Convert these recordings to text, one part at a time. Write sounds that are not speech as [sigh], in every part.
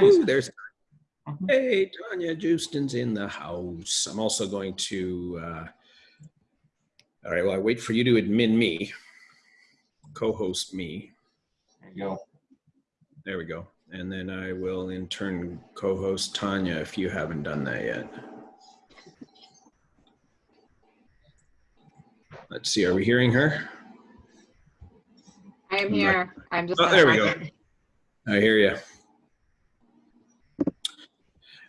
Ooh, there's mm-hmm. hey Tanya Justin's in the house. I'm also going to. Uh, all right. Well, I wait for you to admin me, co-host me. There you go. There we go. And then I will in turn co-host Tanya if you haven't done that yet. Let's see. Are we hearing her? I am here. I'm just. Oh, there we go. I hear you.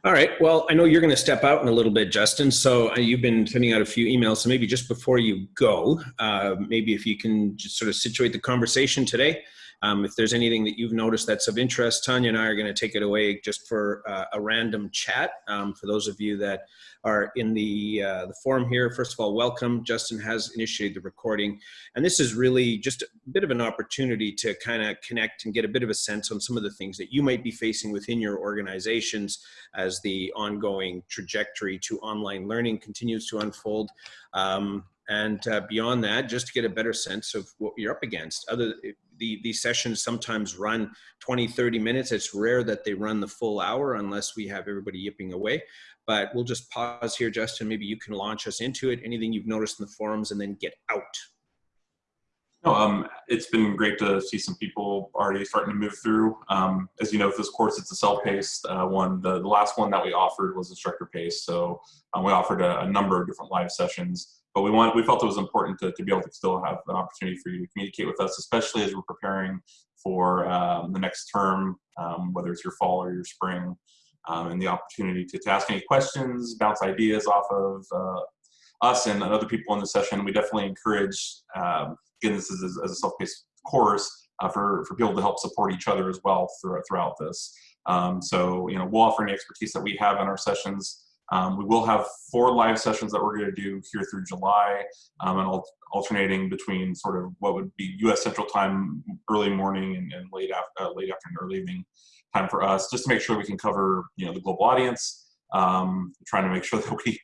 All right. Well, I know you're going to step out in a little bit, Justin. So uh, you've been sending out a few emails. So maybe just before you go, uh, maybe if you can just sort of situate the conversation today. Um, if there's anything that you've noticed that's of interest, Tanya and I are going to take it away just for uh, a random chat. Um, for those of you that are in the, uh, the forum here. First of all, welcome. Justin has initiated the recording. And this is really just a bit of an opportunity to kind of connect and get a bit of a sense on some of the things that you might be facing within your organizations as the ongoing trajectory to online learning continues to unfold. Um, and uh, beyond that, just to get a better sense of what you're up against. Other the, these sessions sometimes run 20, 30 minutes. It's rare that they run the full hour unless we have everybody yipping away. But we'll just pause here, Justin. Maybe you can launch us into it. Anything you've noticed in the forums and then get out. No, um, it's been great to see some people already starting to move through. Um, as you know, this course, it's a self-paced uh, one. The, the, last one that we offered was instructor-paced. So um, we offered a, a, number of different live sessions. But we want, we felt it was important to, to be able to still have an opportunity for you to communicate with us, especially as we're preparing for um, the next term, um, whether it's your fall or your spring um, and the opportunity to, to, ask any questions, bounce ideas off of uh, us and other people in the session. We definitely encourage, um, again, this is as a self-paced course, uh, for, for people to help support each other as well throughout, throughout this. Um, so, you know, we'll offer any expertise that we have in our sessions. Um, we will have four live sessions that we're going to do here through July, um, and al alternating between sort of what would be U.S. Central Time, early morning, and, and late, af uh, late afternoon, early evening time for us, just to make sure we can cover you know the global audience. Um, trying to make sure [laughs] that we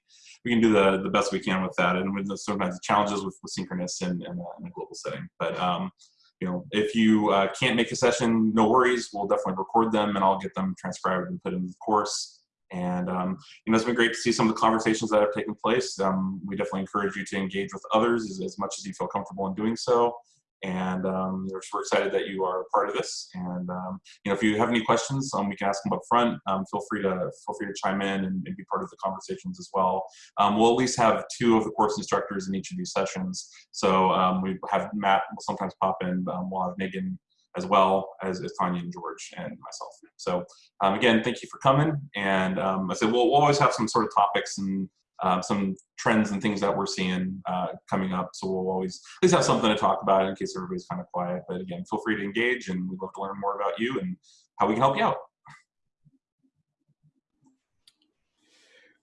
we can do the the best we can with that, and with the, sometimes the challenges with, with synchronous in, in, a, in a global setting. But um, you know, if you uh, can't make a session, no worries. We'll definitely record them, and I'll get them transcribed and put in the course. And um, you know, it's been great to see some of the conversations that have taken place. Um, we definitely encourage you to engage with others as, as much as you feel comfortable in doing so. And um, we're, excited that you are a part of this. And um, you know, if you have any questions, um, we can ask them up front. Um, feel free to feel free to chime in and, and be part of the conversations as well. Um, we'll at least have two of the course instructors in each of these sessions. So um, we have Matt will sometimes pop in. we'll have Megan as well as, as Tanya and George and myself. So again, thank you for coming. And I said we'll, we'll always have some sort of topics and um, some trends and things that we're seeing uh, coming up. So we'll always at least have something to talk about in case everybody's kind of quiet. But again, feel free to engage and we'd love to learn more about you and how we can help you out.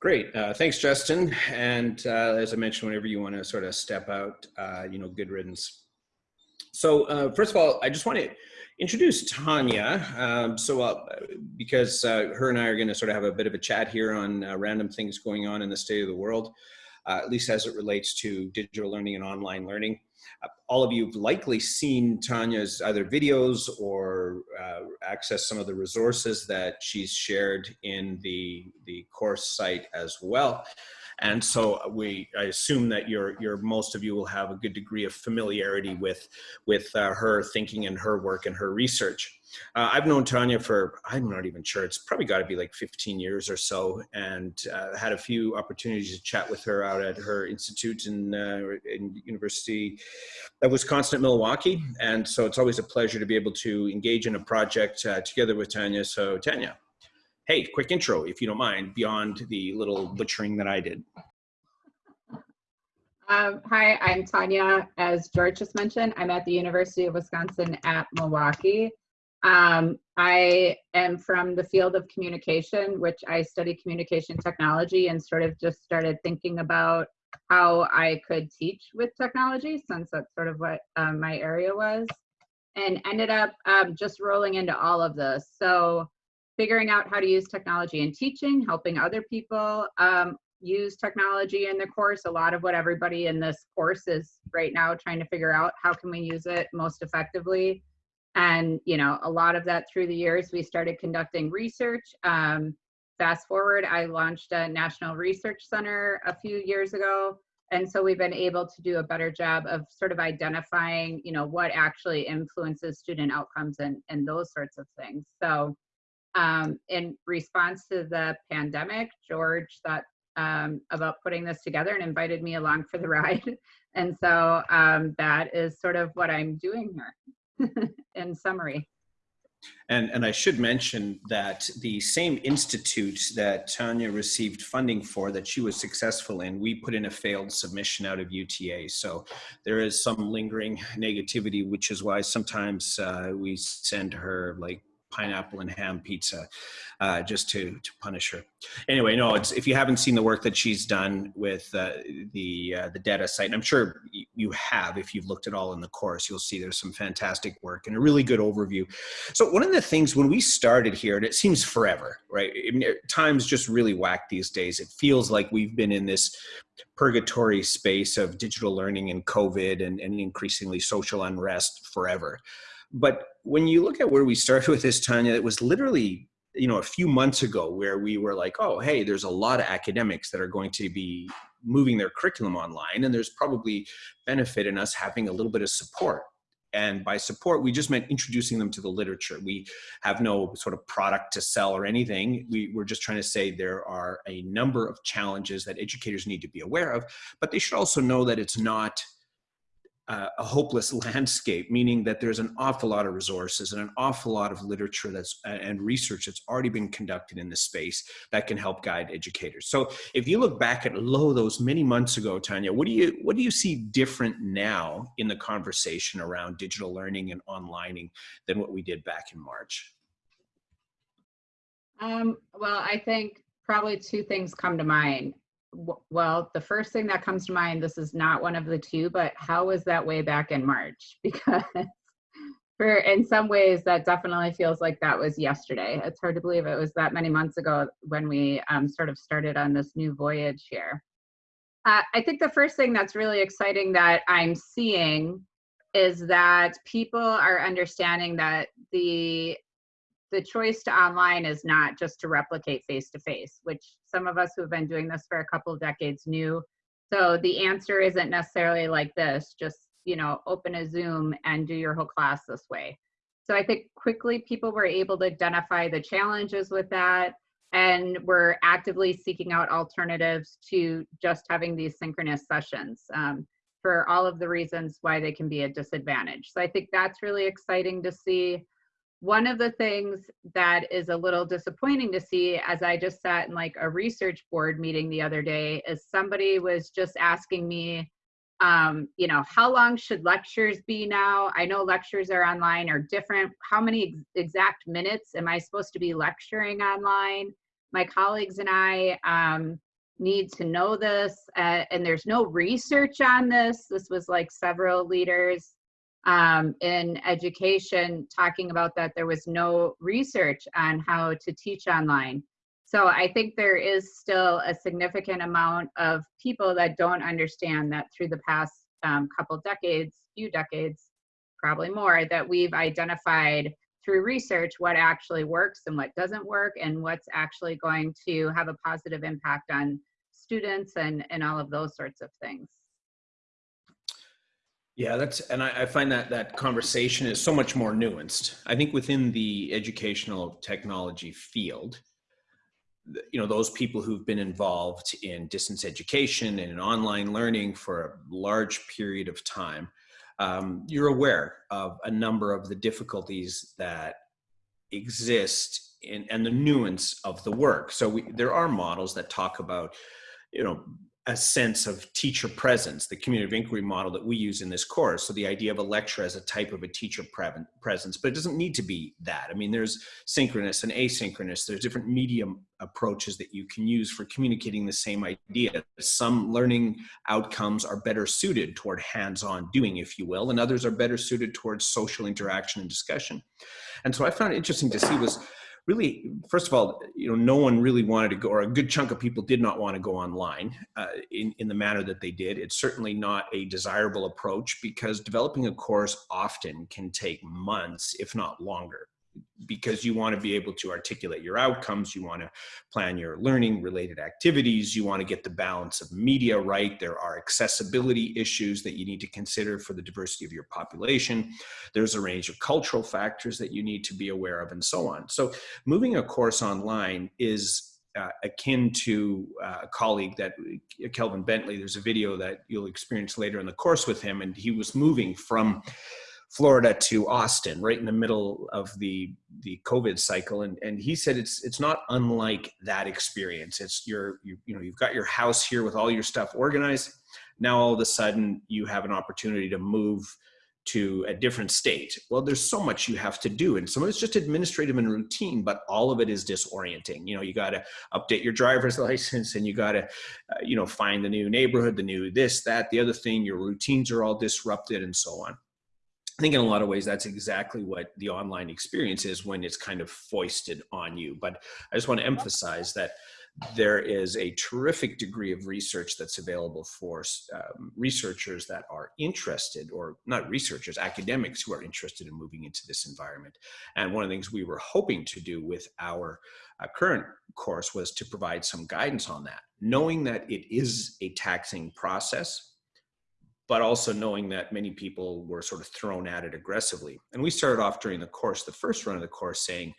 Great. Uh, thanks, Justin. And uh, as I mentioned, whenever you want to sort of step out, uh, you know, good riddance. So uh, first of all, I just want to introduce Tanya. Um, so, uh, because uh, her and I are going to sort of have a bit of a chat here on uh, random things going on in the state of the world, uh, at least as it relates to digital learning and online learning. Uh, all of you have likely seen Tanya's either videos or uh, access some of the resources that she's shared in the, the course site as well. And so we, I assume that your, your most of you will have a good degree of familiarity with, with uh, her thinking and her work and her research. Uh, I've known Tanya for, I'm not even sure, it's probably got to be like 15 years or so, and uh, had a few opportunities to chat with her out at her institute in, uh, in University of Wisconsin at Milwaukee. And so it's always a pleasure to be able to engage in a project uh, together with Tanya. So Tanya, hey, quick intro, if you don't mind, beyond the little butchering that I did. Um, hi, I'm Tanya. As George just mentioned, I'm at the University of Wisconsin at Milwaukee. Um, I am from the field of communication, which I study communication technology and sort of just started thinking about how I could teach with technology since that's sort of what um, my area was and ended up um, just rolling into all of this. So figuring out how to use technology in teaching, helping other people um, use technology in the course. A lot of what everybody in this course is right now trying to figure out how can we use it most effectively. And, you know, a lot of that through the years, we started conducting research. Um, fast forward, I launched a National Research Center a few years ago. And so we've been able to do a better job of sort of identifying, you know, what actually influences student outcomes and, and those sorts of things. So um, in response to the pandemic, George thought um, about putting this together and invited me along for the [laughs] ride. And so um, that is sort of what I'm doing here [laughs] in summary. And, and I should mention that the same institute that Tanya received funding for that she was successful in, we put in a failed submission out of UTA. So there is some lingering negativity, which is why sometimes uh, we send her like pineapple and ham pizza uh, just to to punish her. Anyway, no, it's if you haven't seen the work that she's done with uh, the uh, the DETA site, and I'm sure you have if you've looked at all in the course, you'll see there's some fantastic work and a really good overview. So one of the things when we started here, and it seems forever, right? I mean, times just really whack these days. It feels like we've been in this purgatory space of digital learning and COVID and, and increasingly social unrest forever. But when you look at where we started with this, Tanya, it was literally you know a few months ago where we were like oh hey there's a lot of academics that are going to be moving their curriculum online and there's probably benefit in us having a little bit of support. And by support we just meant introducing them to the literature. We have no sort of product to sell or anything. We, we're just trying to say there are a number of challenges that educators need to be aware of but they should also know that it's not uh, a hopeless [laughs] landscape, meaning that there's an awful lot of resources and an awful lot of literature that's and research that's already been conducted in this space that can help guide educators. So if you look back at low those many months ago, Tanya, what do you what do you see different now in the conversation around digital learning and onlining than what we did back in March? Um, well, I think probably two things come to mind well, the first thing that comes to mind, this is not one of the two, but how was that way back in March? [laughs] Because for in some ways that definitely feels like that was yesterday. It's hard to believe it was that many months ago when we um, sort of started on this new voyage here. Uh, I think the first thing that's really exciting that I'm seeing is that people are understanding that the the choice to online is not just to replicate face to face, which some of us who have been doing this for a couple of decades knew. So the answer isn't necessarily like this, just, you know, open a Zoom and do your whole class this way. So I think quickly people were able to identify the challenges with that and we're actively seeking out alternatives to just having these synchronous sessions um, for all of the reasons why they can be a disadvantage. So I think that's really exciting to see one of the things that is a little disappointing to see as I just sat in like a research board meeting the other day is somebody was just asking me, um, you know, how long should lectures be now? I know lectures are online are different. How many ex exact minutes am I supposed to be lecturing online? My colleagues and I um, need to know this, uh, and there's no research on this. This was like several leaders um, in education talking about that there was no research on how to teach online. So I think there is still a significant amount of people that don't understand that through the past um, couple decades, few decades, probably more, that we've identified through research what actually works and what doesn't work and what's actually going to have a positive impact on students and, and all of those sorts of things. Yeah, that's and I, I, find that that conversation is so much more nuanced. I think within the educational technology field, you know, those people who've been involved in distance education and in online learning for a large period of time, um, you're aware of a number of the difficulties that exist in, and the nuance of the work. So we, there are models that talk about, you know, a sense of teacher presence, the community of inquiry model that we use in this course. So the idea of a lecture as a type of a teacher presence, but it doesn't need to be that. I mean, there's synchronous and asynchronous. There's different medium approaches that you can use for communicating the same idea. Some learning outcomes are better suited toward hands-on doing, if you will, and others are better suited towards social interaction and discussion. And so I found it interesting to see was really, first of all, you know, no one really wanted to go, or a good chunk of people did not want to go online uh, in, in the manner that they did. It's certainly not a desirable approach because developing a course often can take months, if not longer because you want to be able to articulate your outcomes, you want to plan your learning related activities, you want to get the balance of media right. There are accessibility issues that you need to consider for the diversity of your population. There's a range of cultural factors that you need to be aware of and so on. So moving a course online is uh, akin to uh, a colleague that Kelvin Bentley, there's a video that you'll experience later in the course with him, and he was moving from Florida to Austin, right in the middle of the the COVID cycle, and and he said it's it's not unlike that experience. It's your you, you know you've got your house here with all your stuff organized. Now all of a sudden you have an opportunity to move to a different state. Well, there's so much you have to do, and some of it's just administrative and routine, but all of it is disorienting. You know, you got to update your driver's [laughs] license, and you got to, uh, you know, find the new neighborhood, the new this, that, the other thing. Your routines are all disrupted, and so on. I think in a lot of ways, that's exactly what the online experience is when it's kind of foisted on you. But I just want to emphasize that there is a terrific degree of research that's available for um, researchers that are interested, or not researchers, academics who are interested in moving into this environment. And one of the things we were hoping to do with our uh, current course was to provide some guidance on that, knowing that it is a taxing process but also knowing that many people were sort of thrown at it aggressively. And we started off during the course, the first run of the course saying,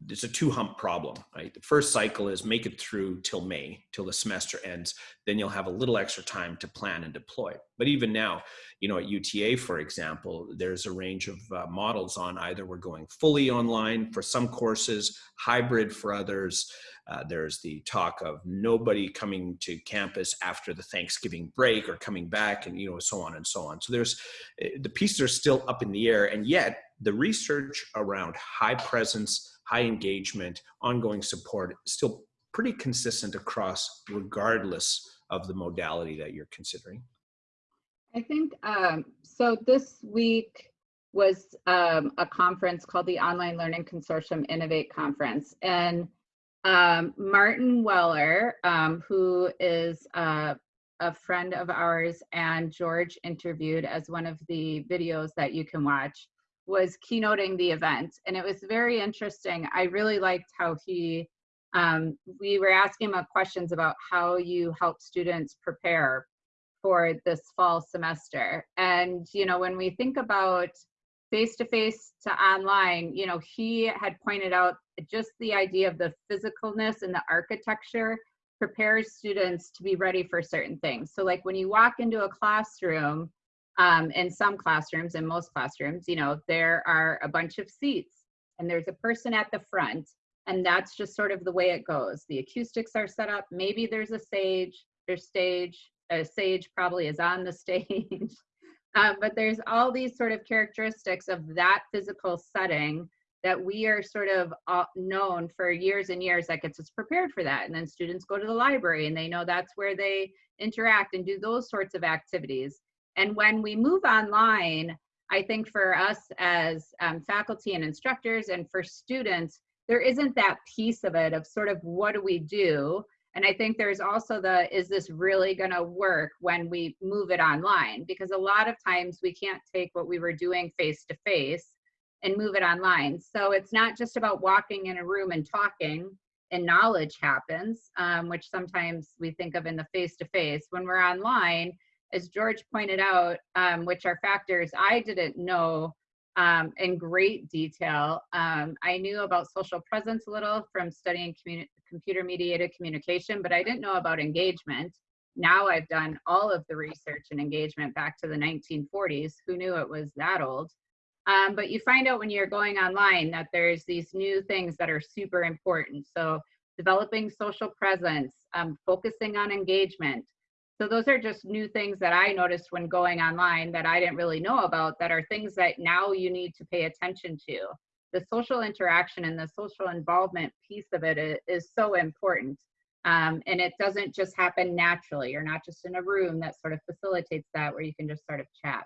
there's a two hump problem, right? The first cycle is make it through till May, till the semester ends. Then you'll have a little extra time to plan and deploy. But even now, you know, at UTA, for example, there's a range of uh, models on either we're going fully online for some courses, hybrid for others, uh, there's the talk of nobody coming to campus after the Thanksgiving break or coming back and, you know, so on and so on. So there's, eh, the pieces are still up in the air and yet the research around high presence, high engagement, ongoing support still pretty consistent across regardless of the modality that you're considering. I think, um, so this week was um, a conference called the Online Learning Consortium Innovate Conference. And um, Martin Weller, um, who is uh, a friend of ours and George interviewed as one of the videos that you can watch, was keynoting the event. And it was very interesting. I really liked how he, um, we were asking him questions about how you help students prepare for this fall semester. And, you know, when we think about face to face to online, you know, he had pointed out just the idea of the physicalness and the architecture prepares students to be ready for certain things. So like when you walk into a classroom, um, in some classrooms, in most classrooms, you know, there are a bunch of seats and there's a person at the front and that's just sort of the way it goes. The acoustics are set up. Maybe there's a sage, there's stage, a sage probably is on the [laughs] stage. Um, but there's all these sort of characteristics of that physical setting that we are sort of uh, known for years and years that gets us prepared for that. And then students go to the library and they know that's where they interact and do those sorts of activities. And when we move online, I think for us as um, faculty and instructors and for students, there isn't that piece of it of sort of what do we do and I think there's also the, is this really gonna work when we move it online? Because a lot of times we can't take what we were doing face to face and move it online. So it's not just about walking in a room and talking and knowledge happens, um, which sometimes we think of in the face to face. When we're online, as George pointed out, um, which are factors I didn't know um, in great detail. Um, I knew about social presence a little from studying computer mediated communication, but I didn't know about engagement. Now I've done all of the research and engagement back to the 1940s. Who knew it was that old? Um, but you find out when you're going online that there's these new things that are super important. So developing social presence, um, focusing on engagement, so those are just new things that I noticed when going online that I didn't really know about that are things that now you need to pay attention to. The social interaction and the social involvement piece of it is, is so important. Um, and it doesn't just happen naturally. You're not just in a room that sort of facilitates that where you can just sort of chat.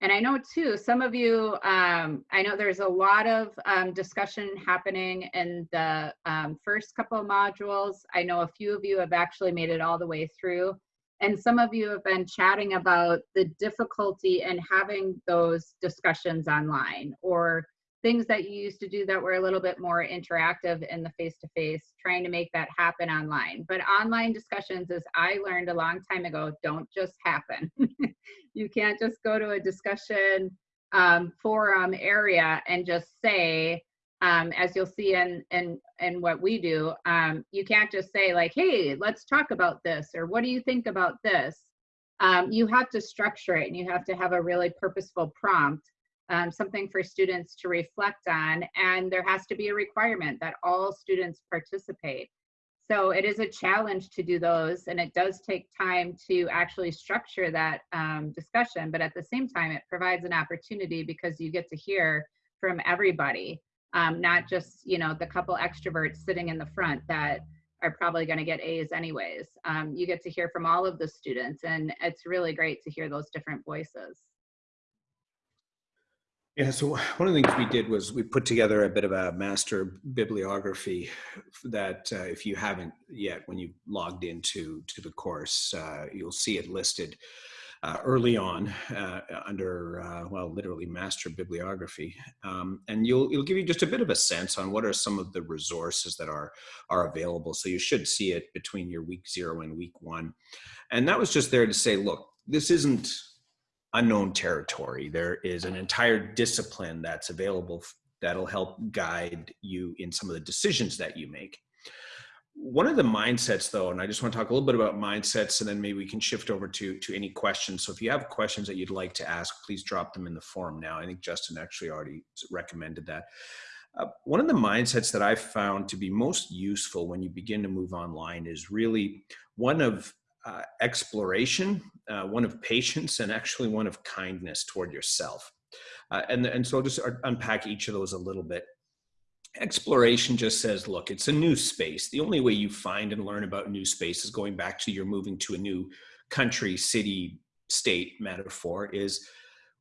And I know too, some of you, um, I know there's a lot of um, discussion happening in the um, first couple of modules. I know a few of you have actually made it all the way through. And some of you have been chatting about the difficulty in having those discussions online or things that you used to do that were a little bit more interactive in the face-to-face, trying to make that happen online. But online discussions, as I learned a long time ago, don't just happen. [laughs] you can't just go to a discussion um, forum area and just say, um, as you'll see in, in, in what we do, um, you can't just say like, hey, let's talk about this, or what do you think about this? Um, you have to structure it and you have to have a really purposeful prompt um, something for students to reflect on, and there has to be a requirement that all students participate. So it is a challenge to do those, and it does take time to actually structure that um, discussion, but at the same time, it provides an opportunity because you get to hear from everybody, um, not just, you know, the couple extroverts sitting in the front that are probably going to get A's anyways. Um, you get to hear from all of the students, and it's really great to hear those different voices. Yeah, so one of the things we did was we put together a bit of a master bibliography that uh, if you haven't yet, when you logged into to the course, uh, you'll see it listed uh, early on uh, under, uh, well, literally master bibliography. Um, and you'll, it'll give you just a bit of a sense on what are some of the resources that are, are available. So you should see it between your week zero and week one. And that was just there to say, look, this isn't unknown territory. There is an entire discipline that's available that'll help guide you in some of the decisions that you make. One of the mindsets though, and I just want to talk a little bit about mindsets and then maybe we can shift over to, to any questions. So if you have questions that you'd like to ask, please drop them in the forum now. I think Justin actually already recommended that. Uh, one of the mindsets that I've found to be most useful when you begin to move online is really one of uh, exploration, uh, one of patience, and actually one of kindness toward yourself. Uh, and, and so I'll just unpack each of those a little bit. Exploration just says, look, it's a new space. The only way you find and learn about new space is going back to you're moving to a new country, city, state metaphor is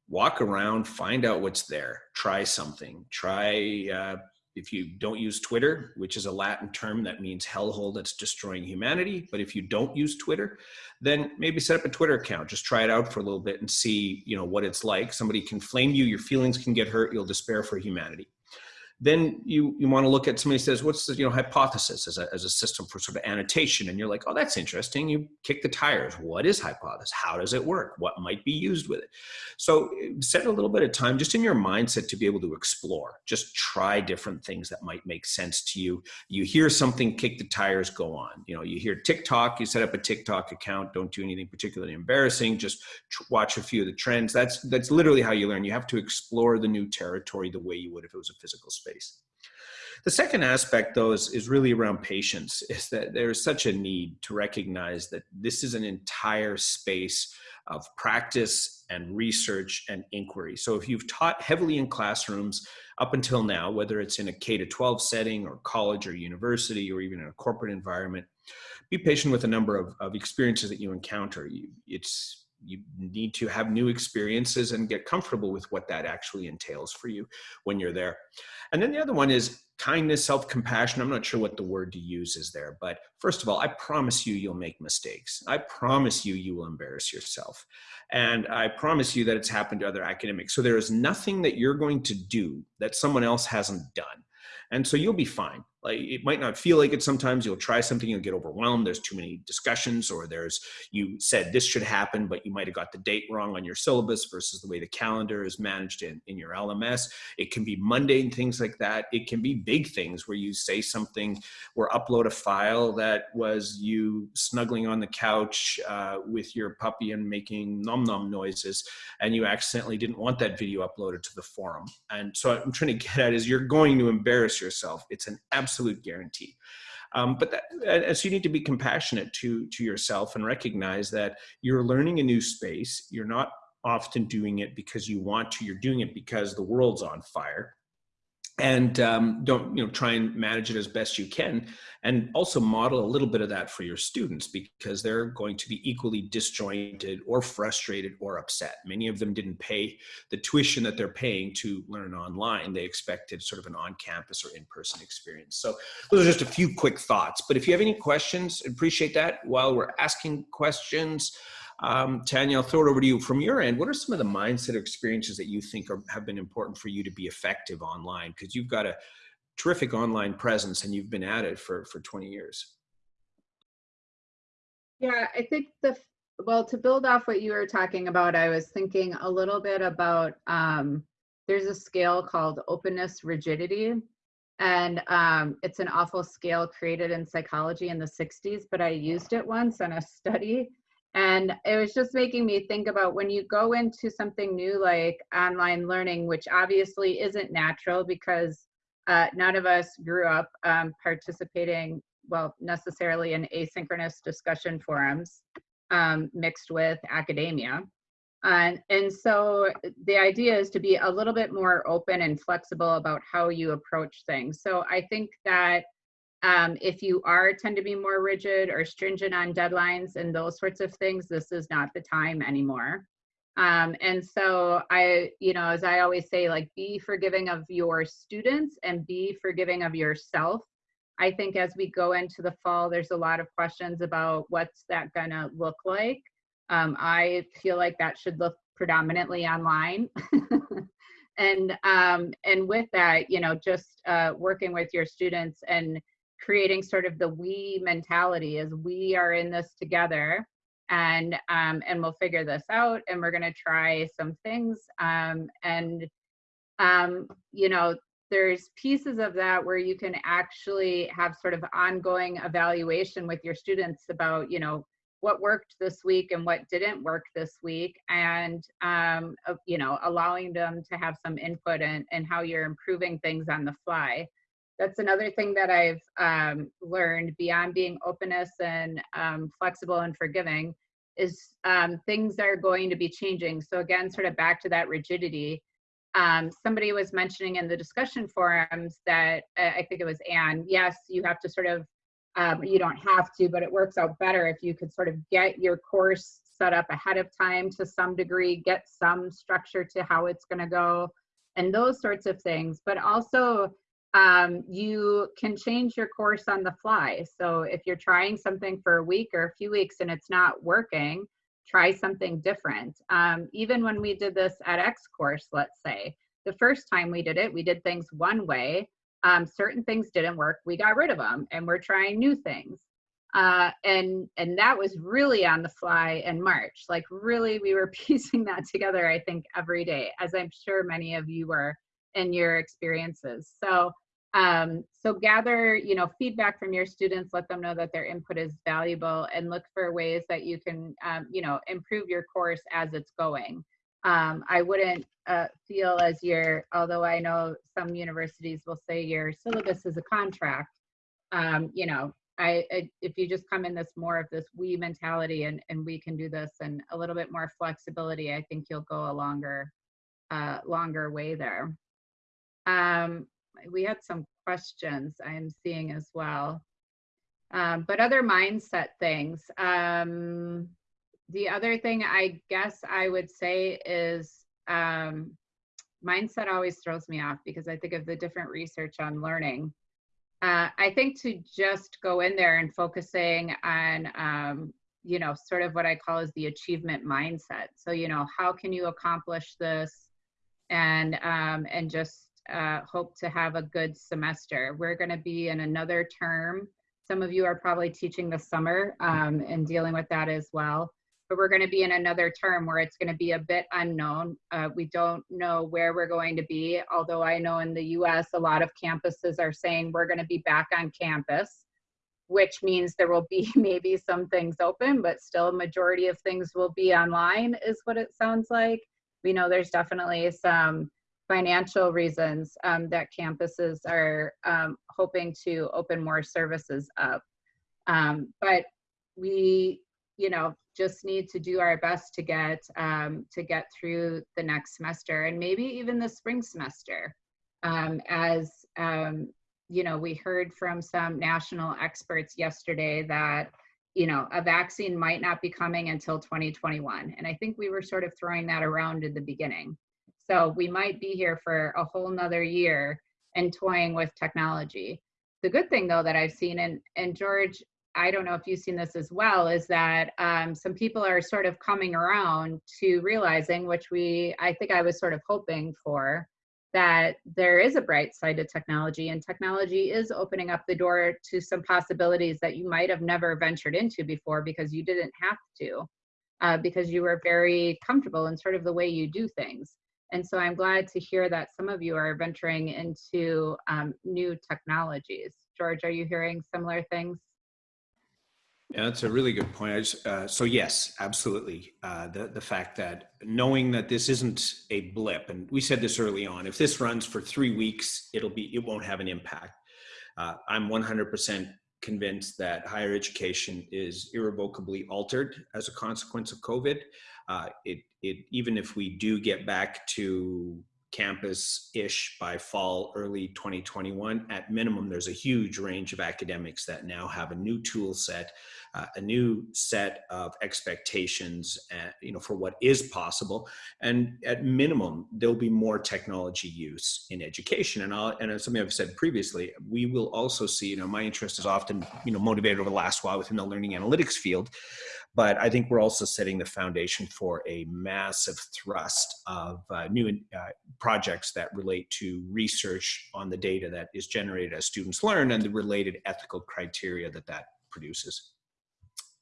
walk around, find out what's there, try something, try uh, if you don't use Twitter, which is a Latin term that means hellhole that's destroying humanity, but if you don't use Twitter, then maybe set up a Twitter account. Just try it out for a little bit and see, you know, what it's like. Somebody can flame you, your feelings can get hurt, you'll despair for humanity then you you want to look at somebody says what's the you know hypothesis as a, as a system for sort of annotation? And you're like oh that's interesting. You kick the tires. What is hypothesis? How does it work? What might be used with it? So set a little bit of time just in your mindset to be able to explore. Just try different things that might make sense to you. You hear something kick the tires go on. You know you hear tiktok you set up a tiktok account. Don't do anything particularly embarrassing. Just watch a few of the trends. That's that's literally how you learn. You have to explore the new territory the way you would if it was a physical space space. The second aspect, though, is, is really around patience, [laughs] is that there's such a need to recognize that this is an entire space of practice and research and inquiry. So if you've taught heavily in classrooms up until now, whether it's in a K to 12 setting or college or university or even in a corporate environment, be patient with a number of, of experiences that you encounter. You, it's you need to have new experiences and get comfortable with what that actually entails for you when you're there. And then the other one is kindness, self-compassion. I'm not sure what the word to use is there, but first of all, I promise you, you'll make mistakes. I promise you, you will embarrass yourself. And I promise you that it's happened to other academics. So there is nothing that you're going to do that someone else hasn't done. And so you'll be fine. Like it might not feel like it sometimes. You'll try something, you'll get overwhelmed. There's too many discussions, or there's you said this should happen, but you might have got the date wrong on your syllabus versus the way the calendar is managed in, in your LMS. It can be mundane things like that. It can be big things where you say something or upload a file that was you snuggling on the couch uh, with your puppy and making nom nom noises, and you accidentally didn't want that video uploaded to the forum. And so I'm trying to get at is you're going to embarrass yourself. It's an absolute absolute guarantee. Um, but that, and so you need to be compassionate to, to yourself and recognize that you're learning a new space. You're not often doing it because you want to, you're doing it because the world's on fire. And um, don't you know try and manage it as best you can and also model a little bit of that for your students because they're going to be equally disjointed or frustrated or upset. Many of them didn't pay the tuition that they're paying to learn online. They expected sort of an on-campus or in-person experience. So those are just a few quick thoughts. But if you have any questions appreciate that. While we're asking questions um, Tanya, I'll throw it over to you. From your end, what are some of the mindset or experiences that you think are, have been important for you to be effective online? Because you've got a terrific online presence and you've been at it for, for 20 years. Yeah, I think the, well, to build off what you were talking about, I was thinking a little bit about, um, there's a scale called openness rigidity. And um, it's an awful scale created in psychology in the 60s, but I used it once in a study and it was just making me think about when you go into something new like online learning, which obviously isn't natural because uh, none of us grew up um, participating, well, necessarily in asynchronous discussion forums um, mixed with academia. And, and so the idea is to be a little bit more open and flexible about how you approach things. So I think that um, if you are tend to be more rigid or stringent on deadlines and those sorts of things, this is not the time anymore. Um, and so I, you know, as I always say, like be forgiving of your students and be forgiving of yourself. I think as we go into the fall, there's a lot of questions about what's that gonna look like. Um, I feel like that should look predominantly online. [laughs] and um, and with that, you know, just uh, working with your students and creating sort of the we mentality as we are in this together and um, and we'll figure this out and we're going to try some things um, and um, you know there's pieces of that where you can actually have sort of ongoing evaluation with your students about you know what worked this week and what didn't work this week and um, you know allowing them to have some input in, in how you're improving things on the fly that's another thing that I've um, learned beyond being openness and um, flexible and forgiving is um, things are going to be changing. So again, sort of back to that rigidity. Um, somebody was mentioning in the discussion forums that uh, I think it was Anne. Yes, you have to sort of, um, you don't have to, but it works out better if you could sort of get your course set up ahead of time to some degree, get some structure to how it's going to go, and those sorts of things. But also um, you can change your course on the fly. So if you're trying something for a week or a few weeks and it's not working, try something different. Um, even when we did this edX course, let's say, the first time we did it, we did things one way. Um, certain things didn't work, we got rid of them and we're trying new things. Uh, and and that was really on the fly in March. Like really, we were [laughs] piecing that together. I think every day, as I'm sure many of you were and your experiences. So um, so gather, you know, feedback from your students, let them know that their input is valuable and look for ways that you can, um, you know, improve your course as it's going. Um, I wouldn't uh, feel as your, although I know some universities will say your syllabus is a contract, um, you know, I, I, if you just come in this more of this we mentality and, and we can do this and a little bit more flexibility, I think you'll go a longer, uh, longer way there. Um, we had some questions I'm seeing as well. Um, but other mindset things. Um, the other thing I guess I would say is um, mindset always throws me off because I think of the different research on learning. Uh, I think to just go in there and focusing on, um, you know, sort of what I call is the achievement mindset. So, you know, how can you accomplish this and, um, and just uh, hope to have a good semester. We're going to be in another term. Some of you are probably teaching the summer um, and dealing with that as well. But we're going to be in another term where it's going to be a bit unknown. Uh, we don't know where we're going to be, although I know in the US, a lot of campuses are saying we're going to be back on campus, which means there will be [laughs] maybe some things open, but still majority of things will be online, is what it sounds like. We know there's definitely some financial reasons um, that campuses are um, hoping to open more services up. Um, but we, you know, just need to do our best to get um, to get through the next semester and maybe even the spring semester. Um, as um, you know, we heard from some national experts yesterday that you know a vaccine might not be coming until 2021, and I think we were sort of throwing that around in the beginning. So we might be here for a whole nother year and toying with technology. The good thing though that I've seen, and and George, I don't know if you've seen this as well, is that um, some people are sort of coming around to realizing, which we, I think I was sort of hoping for, that there is a bright side to technology and technology is opening up the door to some possibilities that you might have never ventured into before because you didn't have to, uh, because you were very comfortable in sort of the way you do things. And so I'm glad to hear that some of you are venturing into um, new technologies. George, are you hearing similar things? Yeah, that's a really good point. Just, uh, so yes, absolutely. Uh, the the fact that knowing that this isn't a blip, and we said this early on, if this runs for three weeks, it'll be it won't have an impact. Uh, I'm 100% convinced that higher education is irrevocably altered as a consequence of COVID. Uh, it it even if we do get back to campus-ish by fall early 2021 at minimum there's a huge range of academics that now have a new tool set uh, a new set of expectations uh, you know for what is possible. And at minimum there'll be more technology use in education. And I'll, and as something I've said previously we will also see you know my interest is often you know motivated over the last while within the learning analytics field. But I think we're also setting the foundation for a massive thrust of uh, new uh, projects that relate to research on the data that is generated as students learn and the related ethical criteria that that produces.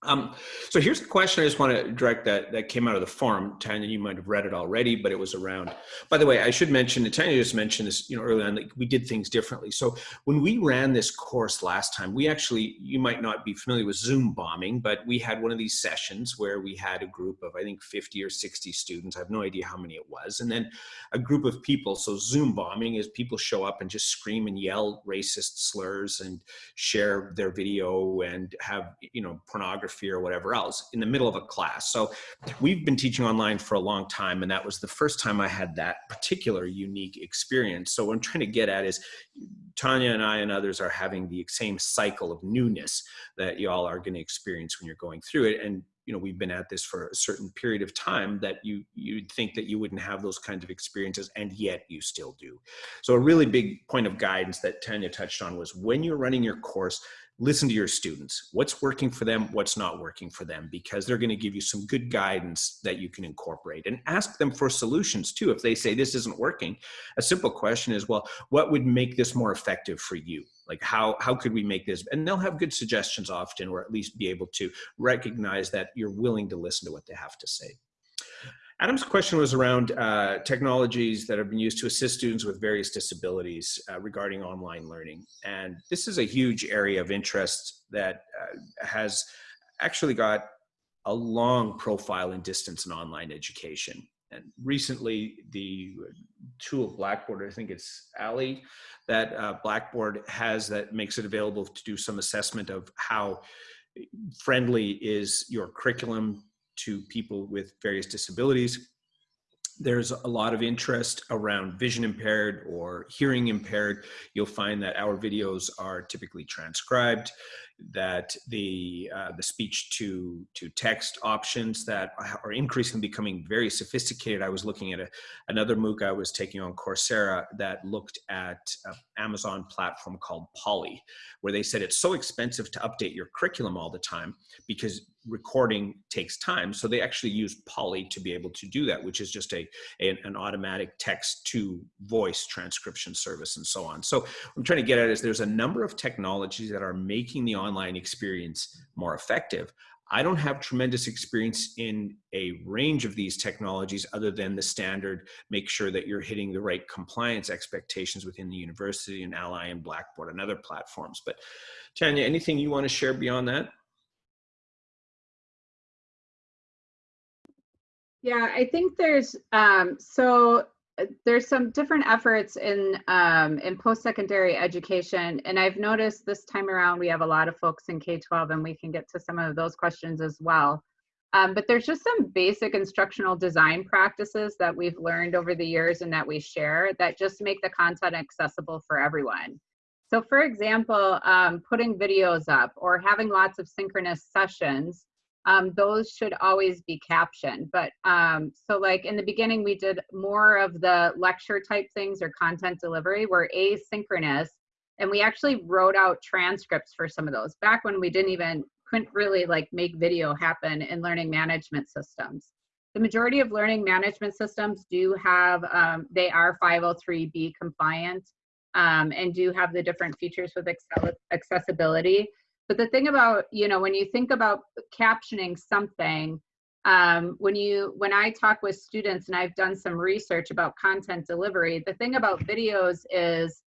Um, so here's the question I just want to direct that that came out of the forum. Tanya, you might have read it already, but it was around. By the way, I should mention, and Tanya just mentioned this, you know, early on, like we did things differently. So when we ran this course last time, we actually, you might not be familiar with Zoom bombing, but we had one of these sessions where we had a group of, I think, 50 or 60 students. I have no idea how many it was. And then a group of people. So Zoom bombing is people show up and just scream and yell racist slurs and share their video and have, you know, pornography pornography or whatever else in the middle of a class. So we've been teaching online for a long time, and that was the first time I had that particular unique experience. So what I'm trying to get at is Tanya and I and others are having the same cycle of newness that y'all are going to experience when you're going through it. And you know we've been at this for a certain period of time that you you'd think that you wouldn't have those kinds of experiences and yet you still do so a really big point of guidance that tanya touched on was when you're running your course listen to your students. What's working for them what's not working for them because they're going to give you some good guidance that you can incorporate and ask them for solutions too. If they say this isn't working a simple question is well what would make this more effective for you? Like how how could we make this? And they'll have good suggestions often or at least be able to recognize that you're willing to listen to what they have to say Adam's question was around uh, technologies that have been used to assist students with various disabilities uh, regarding online learning. And this is a huge area of interest that uh, has actually got a long profile in distance and online education. And recently, the tool Blackboard, I think it's Ally, that uh, Blackboard has that makes it available to do some assessment of how friendly is your curriculum to people with various disabilities. There's a lot of interest around vision impaired or hearing impaired. You'll find that our videos are typically transcribed that the uh, the speech to to text options that are increasingly becoming very sophisticated. I was looking at a, another MOOC I was taking on Coursera that looked at Amazon platform called Polly, where they said it's so expensive to update your curriculum all the time because recording takes time. So they actually use Polly to be able to do that, which is just a, a, an automatic text to voice transcription service and so on. So I'm trying to get at is there's a number of technologies that are making the online experience more effective. I don't have tremendous experience in a range of these technologies other than the standard, make sure that you're hitting the right compliance expectations within the university and Ally and Blackboard and other platforms. But Tanya, anything you want to share beyond that? Yeah, I think there's um, so there's some different efforts in um, in post-secondary education, and I've noticed this time around we have a lot of folks in K-12, and we can get to some of those questions as well. Um, but there's just some basic instructional design practices that we've learned over the years and that we share that just make the content accessible for everyone. So for example, um, putting videos up or having lots of synchronous sessions, um, those should always be captioned. But um, so like in the beginning, we did more of the lecture type things or content delivery were asynchronous. And we actually wrote out transcripts for some of those back when we didn't even couldn't really like make video happen in learning management systems. The majority of learning management systems do have, um, they are 503B compliant um, and do have the different features with accessibility. But the thing about, you know, when you think about captioning something, um, when you when I talk with students and I've done some research about content delivery, the thing about videos is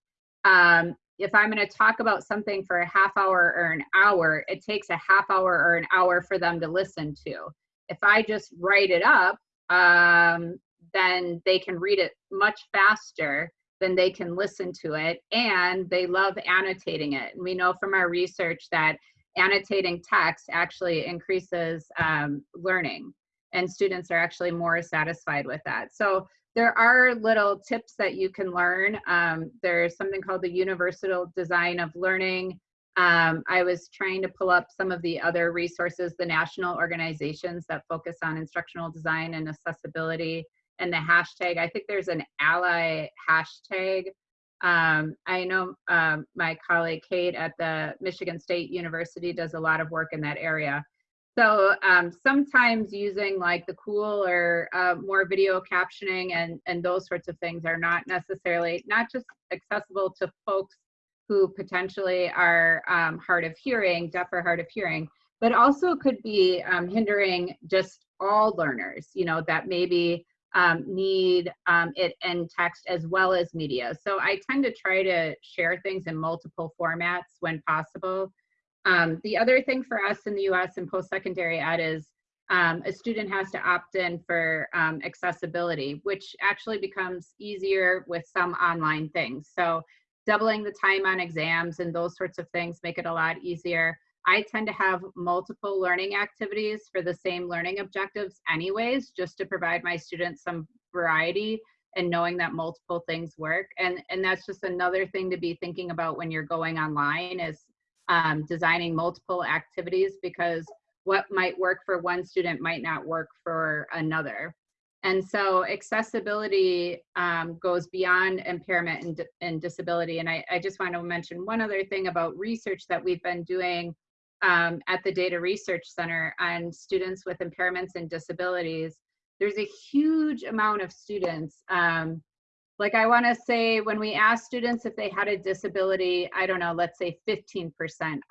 um, if I'm going to talk about something for a half hour or an hour, it takes a half hour or an hour for them to listen to. If I just write it up, um, then they can read it much faster than they can listen to it. And they love annotating it. And we know from our research that annotating text actually increases um, learning and students are actually more satisfied with that. So there are little tips that you can learn. Um, there's something called the Universal Design of Learning. Um, I was trying to pull up some of the other resources, the national organizations that focus on instructional design and accessibility and the hashtag. I think there's an ally hashtag. Um, I know um, my colleague Kate at the Michigan State University does a lot of work in that area. So um, sometimes using like the cool or uh, more video captioning and, and those sorts of things are not necessarily, not just accessible to folks who potentially are um, hard of hearing, deaf or hard of hearing, but also could be um, hindering just all learners, you know, that maybe um, need um, it in text as well as media. So I tend to try to share things in multiple formats when possible um, the other thing for us in the US in post-secondary ed is um, a student has to opt in for um, accessibility, which actually becomes easier with some online things. So doubling the time on exams and those sorts of things make it a lot easier. I tend to have multiple learning activities for the same learning objectives anyways, just to provide my students some variety and knowing that multiple things work. And, and that's just another thing to be thinking about when you're going online is um, designing multiple activities because what might work for one student might not work for another. And so accessibility um, goes beyond impairment and, and disability. And I, I, just want to mention one other thing about research that we've been doing um, at the DETA Research Center on students with impairments and disabilities. There's a huge amount of students um, like I want to say when we asked students if they had a disability, I don't know, let's say 15%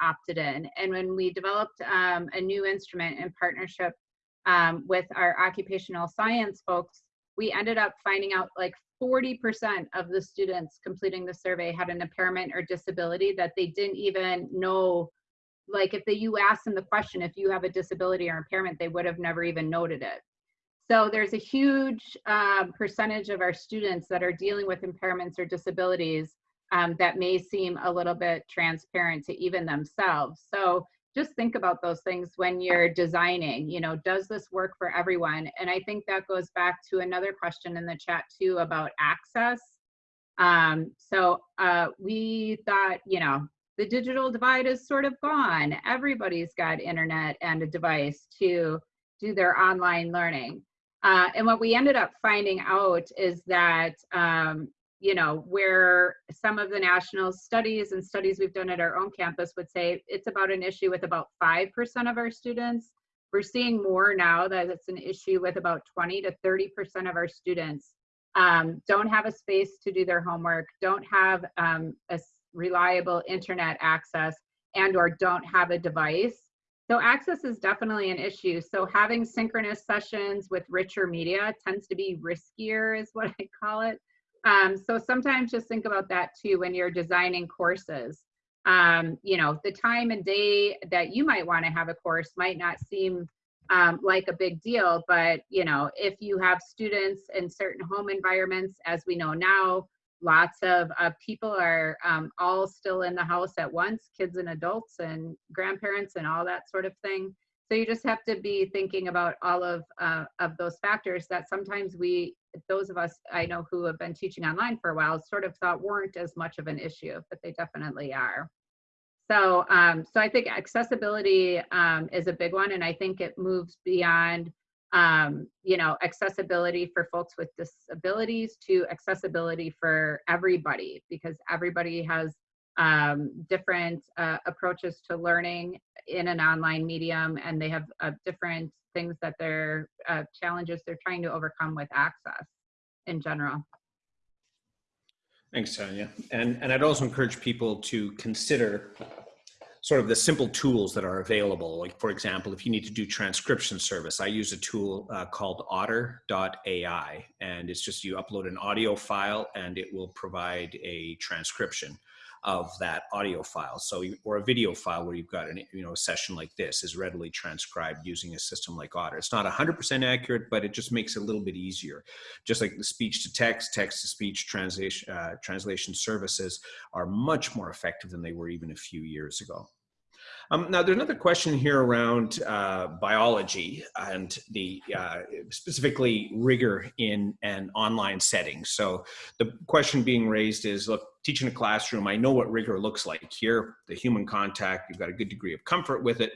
opted in. And when we developed um, a new instrument in partnership um, with our occupational science folks, we ended up finding out like 40% of the students completing the survey had an impairment or disability that they didn't even know. Like if they, you asked them the question, if you have a disability or impairment, they would have never even noted it. So there's a huge um, percentage of our students that are dealing with impairments or disabilities um, that may seem a little bit transparent to even themselves. So just think about those things when you're designing, you know, does this work for everyone? And I think that goes back to another question in the chat too about access. Um, so uh, we thought, you know, the digital divide is sort of gone. Everybody's got internet and a device to do their online learning. Uh, and what we ended up finding out is that, um, you know, where some of the national studies and studies we've done at our own campus would say it's about an issue with about 5% of our students. We're seeing more now that it's an issue with about 20 to 30% of our students um, don't have a space to do their homework, don't have um, a reliable internet access, and or don't have a device so access is definitely an issue. So having synchronous sessions with richer media tends to be riskier is what [laughs] I call it. Um, so sometimes just think about that too when you're designing courses. Um, you know, the time and day that you might want to have a course might not seem um, like a big deal, but you know, if you have students in certain home environments, as we know now, lots of uh, people are um, all still in the house at once, kids and adults and grandparents and all that sort of thing. So you just have to be thinking about all of, uh, of those factors that sometimes we, those of us I know who have been teaching online for a while sort of thought weren't as much of an issue, but they definitely are. So, um, so I think accessibility um, is a big one, and I think it moves beyond, um, you know, accessibility for folks with disabilities to accessibility for everybody, because everybody has um, different uh, approaches to learning in an online medium, and they have uh, different things that they're uh, challenges they're trying to overcome with access in general. Thanks, Tanya. And, and I'd also encourage people to consider sort of the simple tools that are available. Like for example, if you need to do transcription service, I use a tool uh, called otter.ai and it's just you upload an audio file and it will provide a transcription of that audio file. So, or a video file where you've got an, you know, a session like this is readily transcribed using a system like Otter. It's not 100% accurate, but it just makes it a little bit easier. Just like the speech to text, text to speech translation, uh, translation services are much more effective than they were even a few years ago. Um, now, there's another question here around uh, biology and the uh, specifically rigor in an online setting. So the question being raised is, look, teaching a classroom, I know what rigor looks like here, the human contact, you've got a good degree of comfort with it.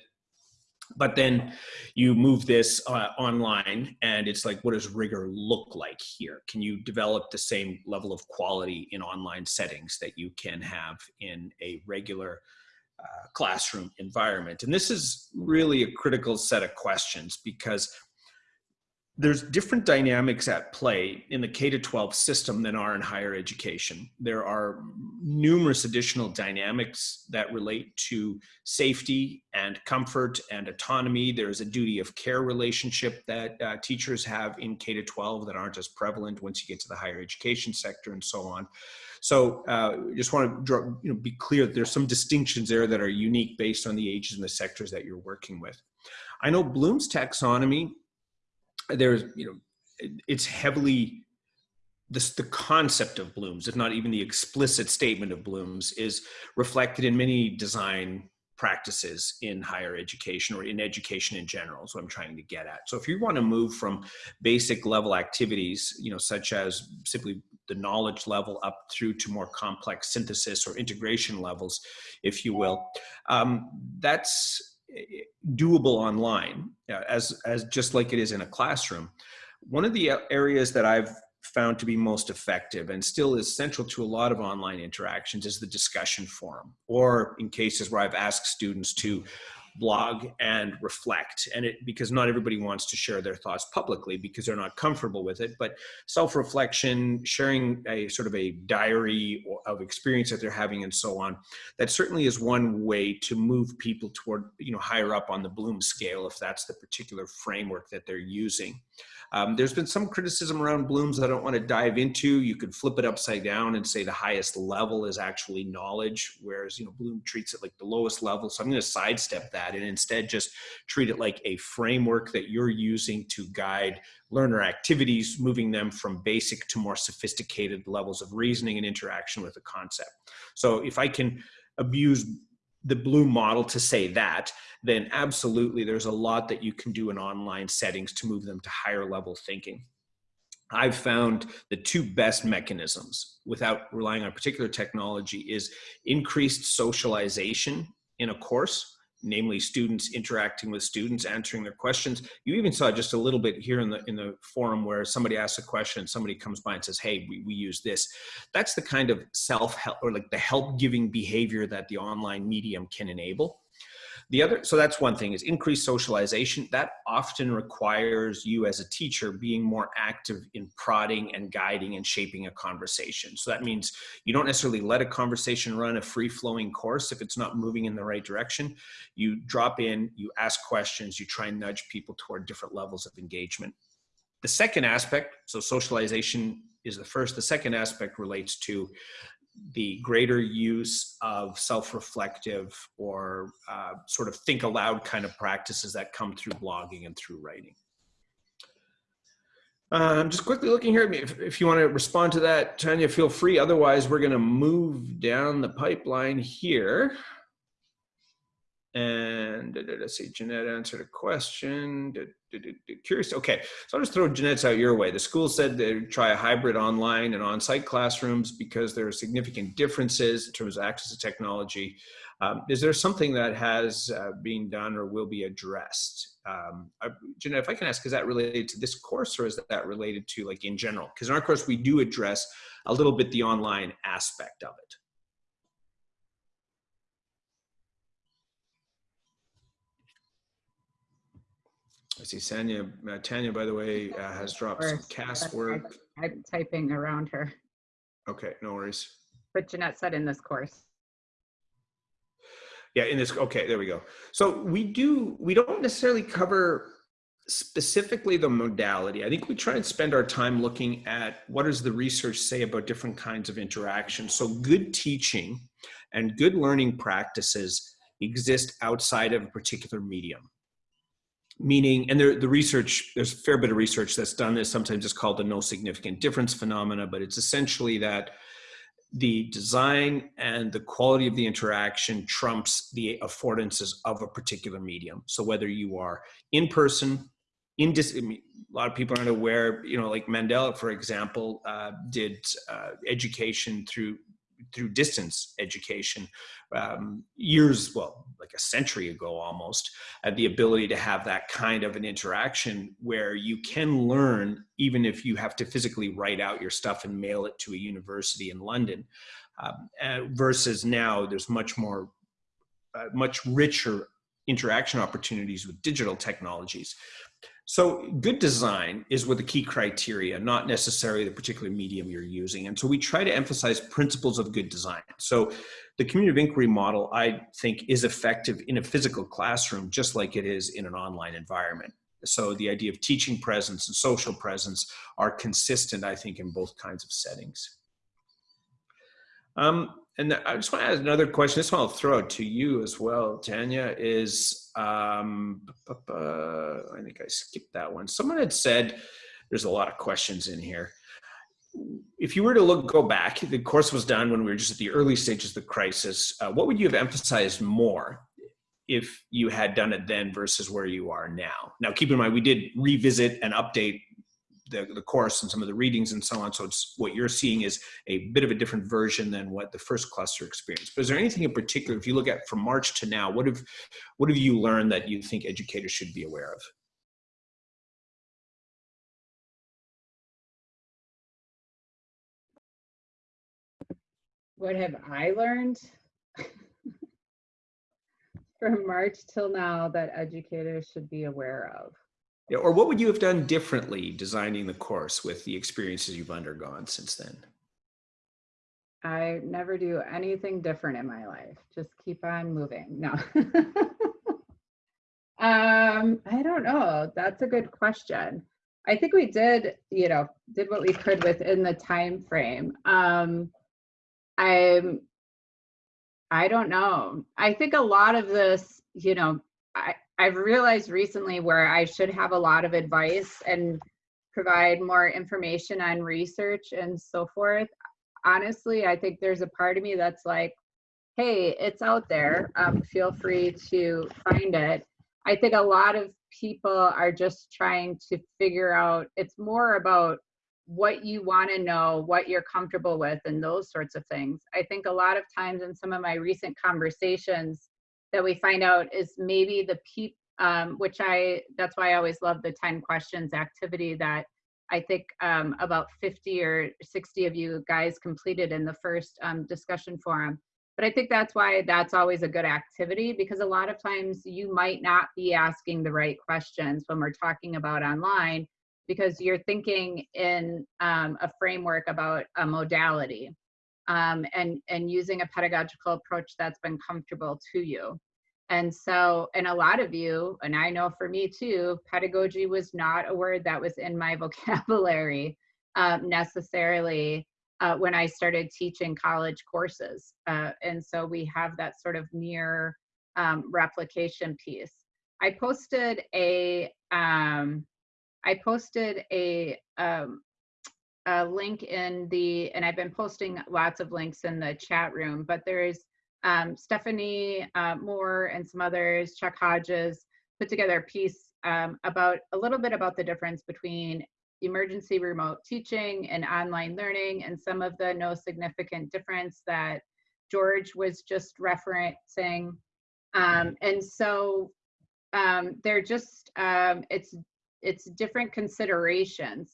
But then you move this uh, online and it's like, what does rigor look like here? Can you develop the same level of quality in online settings that you can have in a regular uh, classroom environment? And this is really a critical set of questions because there's different dynamics at play in the K to 12 system than are in higher education. There are numerous additional dynamics that relate to safety and comfort and autonomy. There's a duty of care relationship that uh, teachers have in K to 12 that aren't as prevalent once you get to the higher education sector and so on. So uh, just want to draw, you know, be clear that there's some distinctions there that are unique based on the ages and the sectors that you're working with. I know Bloom's taxonomy there's you know it's heavily this the concept of blooms if not even the explicit statement of blooms is reflected in many design practices in higher education or in education in general is what i'm trying to get at so if you want to move from basic level activities you know such as simply the knowledge level up through to more complex synthesis or integration levels if you will um, that's doable online uh, as, as just like it is in a classroom. One of the areas that I've found to be most effective and still is central to a lot of online interactions is the discussion forum or in cases where I've asked students to blog and reflect. And it because not everybody wants to share their thoughts publicly because they're not comfortable with it but self-reflection sharing a sort of a diary of experience that they're having and so on that certainly is one way to move people toward you know higher up on the bloom scale if that's the particular framework that they're using um, there's been some criticism around blooms I don't want to dive into. You could flip it upside down and say the highest level is actually knowledge, whereas you know Bloom treats it like the lowest level. So I'm going to sidestep that and instead just treat it like a framework that you're using to guide learner activities, moving them from basic to more sophisticated levels of reasoning and interaction with a concept. So if I can abuse the Bloom model to say that, then absolutely there's a lot that you can do in online settings to move them to higher level thinking. I've found the two best mechanisms without relying on particular technology is increased socialization in a course namely students interacting with students, answering their questions. You even saw just a little bit here in the in the forum where somebody asks a question, somebody comes by and says, "Hey, we, we use this." That's the kind of self help or like the help giving behavior that the online medium can enable. The other, so that's one thing is increased socialization. That often requires you as a teacher being more active in prodding and guiding and shaping a conversation. So that means you don't necessarily let a conversation run a free flowing course if it's not moving in the right direction. You drop in, you ask questions, you try and nudge people toward different levels of engagement. The second aspect, so socialization is the first. The second aspect relates to the greater use of self-reflective or uh, sort of think aloud kind of practices that come through blogging and through writing. I'm just quickly looking here. If, if you want to respond to that, Tanya, feel free. Otherwise, we're going to move down the pipeline here. And let's see, Jeanette answered a question. Curious. Okay, so I'll just throw Jeanette's out your way. The school said they would try a hybrid online and on-site classrooms because there are significant differences in terms of access to technology. Um, is there something that has uh, been done or will be addressed? Um, uh, Jeanette, if I can ask, is that related to this course or is that related to like in general? Because in our course, we do address a little bit the online aspect of it. I see Tanya, uh, Tanya, by the way, uh, has dropped some cast work. I'm typing around her, Okay, no worries. but Jeanette said in this course. Yeah, in this, okay, there we go. So we do, we don't necessarily cover specifically the modality. I think we try and spend our time looking at what does the research say about different kinds of interaction. So good teaching and good learning practices exist outside of a particular medium. Meaning, and there, the research, there's a fair bit of research that's done this. Sometimes it's called the no significant difference phenomena, but it's essentially that the design and the quality of the interaction trumps the affordances of a particular medium. So whether you are in person, in dis- a lot of people aren't aware, you know, like Mandela, for example, uh, did uh, education through through distance education um, years, well, like a century ago almost, had the ability to have that kind of an interaction where you can learn even if you have to physically write out your stuff and mail it to a university in London. Um, uh, versus now, there's much more, uh, much richer interaction opportunities with digital technologies. So good design is with the key criteria, not necessarily the particular medium you're using. And so we try to emphasize principles of good design. So the community of inquiry model, I think, is effective in a physical classroom, just like it is in an online environment. So the idea of teaching presence and social presence are consistent, I think, in both kinds of settings. Um, and I just want to ask another question. This one I'll throw to you as well, Tanya, is, um, I think I skipped that one. Someone had said, there's a lot of questions in here. If you were to look, go back, the course was done when we were just at the early stages of the crisis. Uh, what would you have emphasized more if you had done it then versus where you are now? Now, keep in mind, we did revisit and update the, the course and some of the readings and so on. So it's what you're seeing is a bit of a different version than what the first cluster experienced. But is there anything in particular, if you look at from March to now, what have, what have you learned that you think educators should be aware of? What have I learned? [laughs] From March till now that educators should be aware of. Yeah, or what would you have done differently designing the course with the experiences you've undergone since then? I never do anything different in my life. Just keep on moving. No. [laughs] um, I don't know. That's a good question. I think we did, you know, did what we could within the time frame. Um, I'm I don't know. I think a lot of this, you know, I, I've realized recently where I should have a lot of advice and provide more information on research and so forth. Honestly, I think there's a part of me that's like, hey, it's out there. Um, feel free to find it. I think a lot of people are just trying to figure out, it's more about what you want to know, what you're comfortable with, and those sorts of things. I think a lot of times in some of my recent conversations, that we find out is maybe the peep, um, which I, that's why I always love the 10 questions activity that I think um, about 50 or 60 of you guys completed in the first um, discussion forum. But I think that's why that's always a good activity because a lot of times you might not be asking the right questions when we're talking about online because you're thinking in um, a framework about a modality um, and, and using a pedagogical approach that's been comfortable to you. And so, and a lot of you, and I know for me too, pedagogy was not a word that was in my [laughs] vocabulary um, necessarily uh, when I started teaching college courses. Uh, and so we have that sort of near um, replication piece. I posted a, um, I posted a, um, a link in the, and I've been posting lots of links in the chat room, but there's um, Stephanie uh, Moore and some others, Chuck Hodges, put together a piece um, about a little bit about the difference between emergency remote teaching and online learning and some of the no significant difference that George was just referencing. Um, and so um, they're just, um, it's, it's different considerations.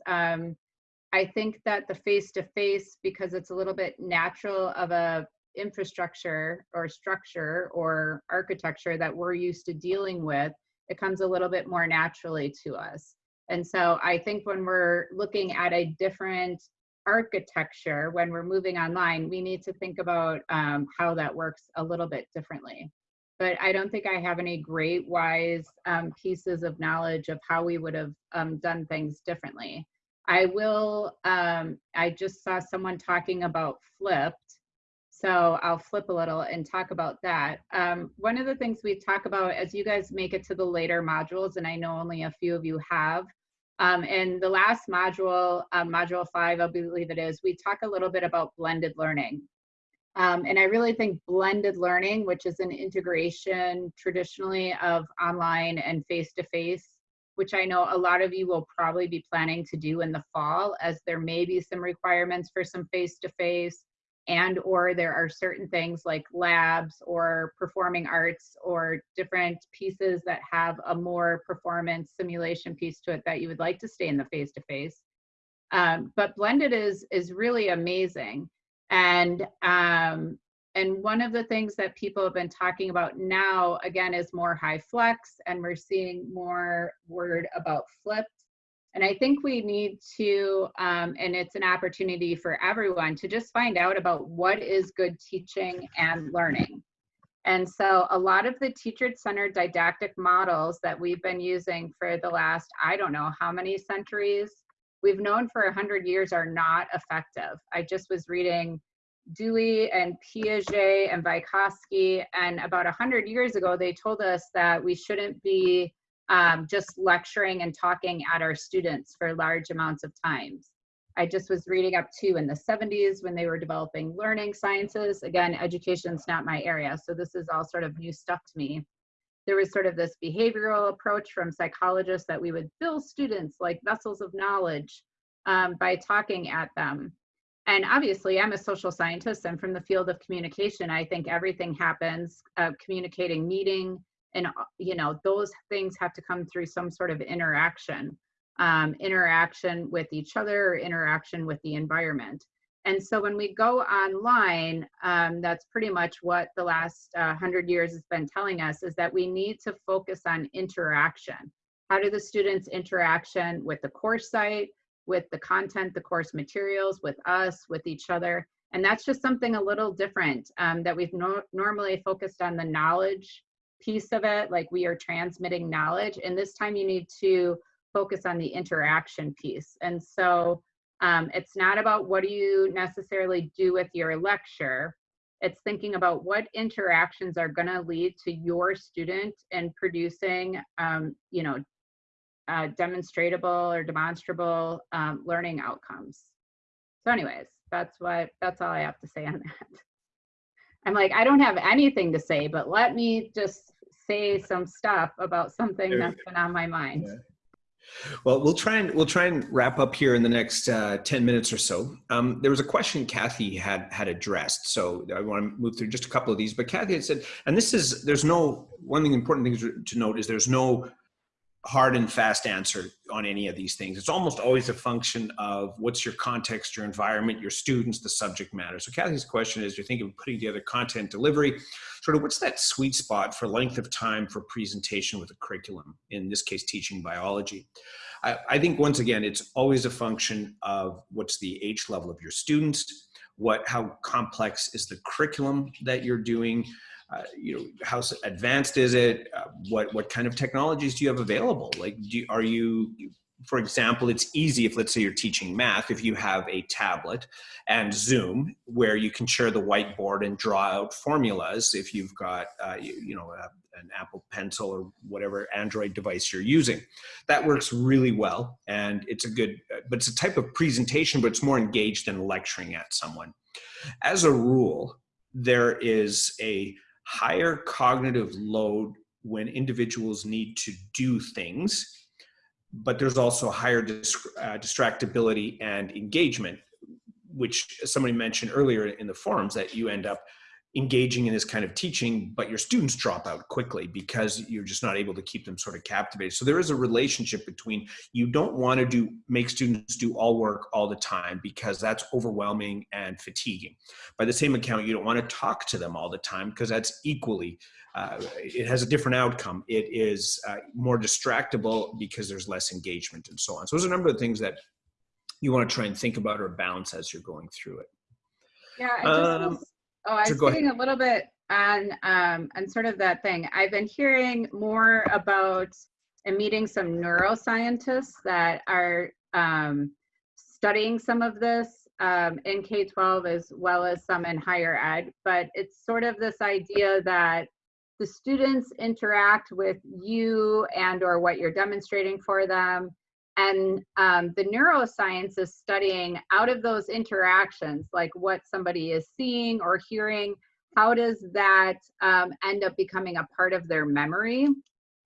I think that the face-to-face, because it's a little bit natural of a infrastructure or structure or architecture that we're used to dealing with, it comes a little bit more naturally to us. And so I think when we're looking at a different architecture, when we're moving online, we need to think about um, how that works a little bit differently. But I don't think I have any great wise um, pieces of knowledge of how we would have um, done things differently. I will, um, I just saw someone talking about flipped. So I'll flip a little and talk about that. Um, one of the things we talk about as you guys make it to the later modules, and I know only a few of you have, um, and the last module, um, module five, I believe it is, we talk a little bit about blended learning. Um, and I really think blended learning, which is an integration traditionally of online and face-to-face, -face, which I know a lot of you will probably be planning to do in the fall, as there may be some requirements for some face-to-face, -face, and or there are certain things like labs or performing arts or different pieces that have a more performance simulation piece to it that you would like to stay in the face-to-face. Um, but blended is is really amazing. And um, and one of the things that people have been talking about now again is more HyFlex, and we're seeing more word about flipped and I think we need to, um, and it's an opportunity for everyone to just find out about what is good teaching and learning. And so a lot of the teacher-centered didactic models that we've been using for the last, I don't know how many centuries, we've known for 100 years are not effective. I just was reading Dewey and Piaget and Vygotsky, and about 100 years ago, they told us that we shouldn't be um, just lecturing and talking at our students for large amounts of times. I just was reading up too in the 70s when they were developing learning sciences. Again, education's not my area, so this is all sort of new stuff to me. There was sort of this behavioral approach from psychologists that we would fill students like vessels of knowledge um, by talking at them. And obviously, I'm a social scientist. I'm from the field of communication. I think everything happens, uh, communicating, meeting, and uh, you know those things have to come through some sort of interaction um, interaction with each other interaction with the environment and so when we go online um, that's pretty much what the last uh, hundred years has been telling us is that we need to focus on interaction how do the students interaction with the course site with the content the course materials with us with each other and that's just something a little different um, that we've no normally focused on the knowledge piece of it, like we are transmitting knowledge. And this time you need to focus on the interaction piece. And so um, it's not about what do you necessarily do with your lecture. It's thinking about what interactions are going to lead to your student and producing, um, you know, uh, demonstrable or demonstrable um, learning outcomes. So anyways, that's what, that's all I have to say on that. [laughs] I'm like, I don't have anything to say, but let me just say some stuff about something that's been on my mind. Yeah. Well, we'll try and we'll try and wrap up here in the next uh, ten minutes or so. Um, there was a question Kathy had had addressed, so I want to move through just a couple of these. But Kathy had said, and this is there's no one thing important thing to note is there's no hard and fast answer on any of these things. It's almost always a function of what's your context, your environment, your students, the subject matter. So Kathy's question is, you're thinking of putting together content delivery, sort of what's that sweet spot for length of time for presentation with a curriculum, in this case, teaching biology. I, I think once again, it's always a function of what's the age level of your students, what, how complex is the curriculum that you're doing, uh, you know, how advanced is it? Uh, what what kind of technologies do you have available? Like, do, are you, for example, it's easy if let's say you're teaching math, if you have a tablet and Zoom where you can share the whiteboard and draw out formulas. If you've got, uh, you, you, know, a, an Apple Pencil or whatever Android device you're using, that works really well, and it's a good, but it's a type of presentation, but it's more engaged than lecturing at someone. As a rule, there is a higher cognitive load when individuals need to do things, but there's also higher uh, distractibility and engagement, which somebody mentioned earlier in the forums that you end up engaging in this kind of teaching, but your students drop out quickly because you're just not able to keep them sort of captivated. So there is a relationship between you don't want to do make students do all work all the time because that's overwhelming and fatiguing. By the same account, you don't want to talk to them all the time because that's equally uh, it has a different outcome. It is uh, more distractible because there's less engagement and so on. So there's a number of things that you want to try and think about or balance as you're going through it. Yeah, I just Um, oh, I so was go thinking a little bit on um, on sort of that thing. I've been hearing more about and meeting some neuroscientists that are um, studying some of this um, in K-12 as well as some in higher ed. But it's sort of this idea that the students interact with you and or what you're demonstrating for them and um, the neuroscience is studying out of those interactions, like what somebody is seeing or hearing, how does that um, end up becoming a part of their memory?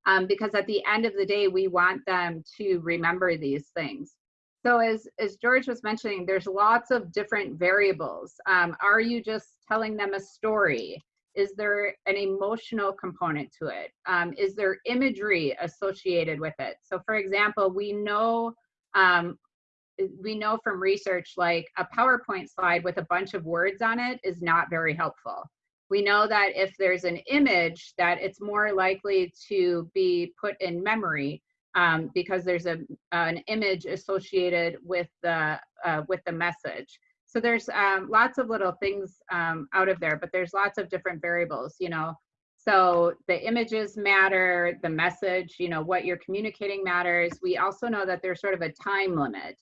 Um, because at the end of the day, we want them to remember these things. So as, as George was mentioning, there's lots of different variables. Um, are you just telling them a story? Is there an emotional component to it? Um, is there imagery associated with it? So for example, we know um, we know from research like a PowerPoint slide with a bunch of words on it is not very helpful. We know that if there's an image that it's more likely to be put in memory um, because there's a, an image associated with the, uh, with the message. So there's um, lots of little things um, out of there, but there's lots of different variables, you know. So the images matter, the message, you know, what you're communicating matters. We also know that there's sort of a time limit.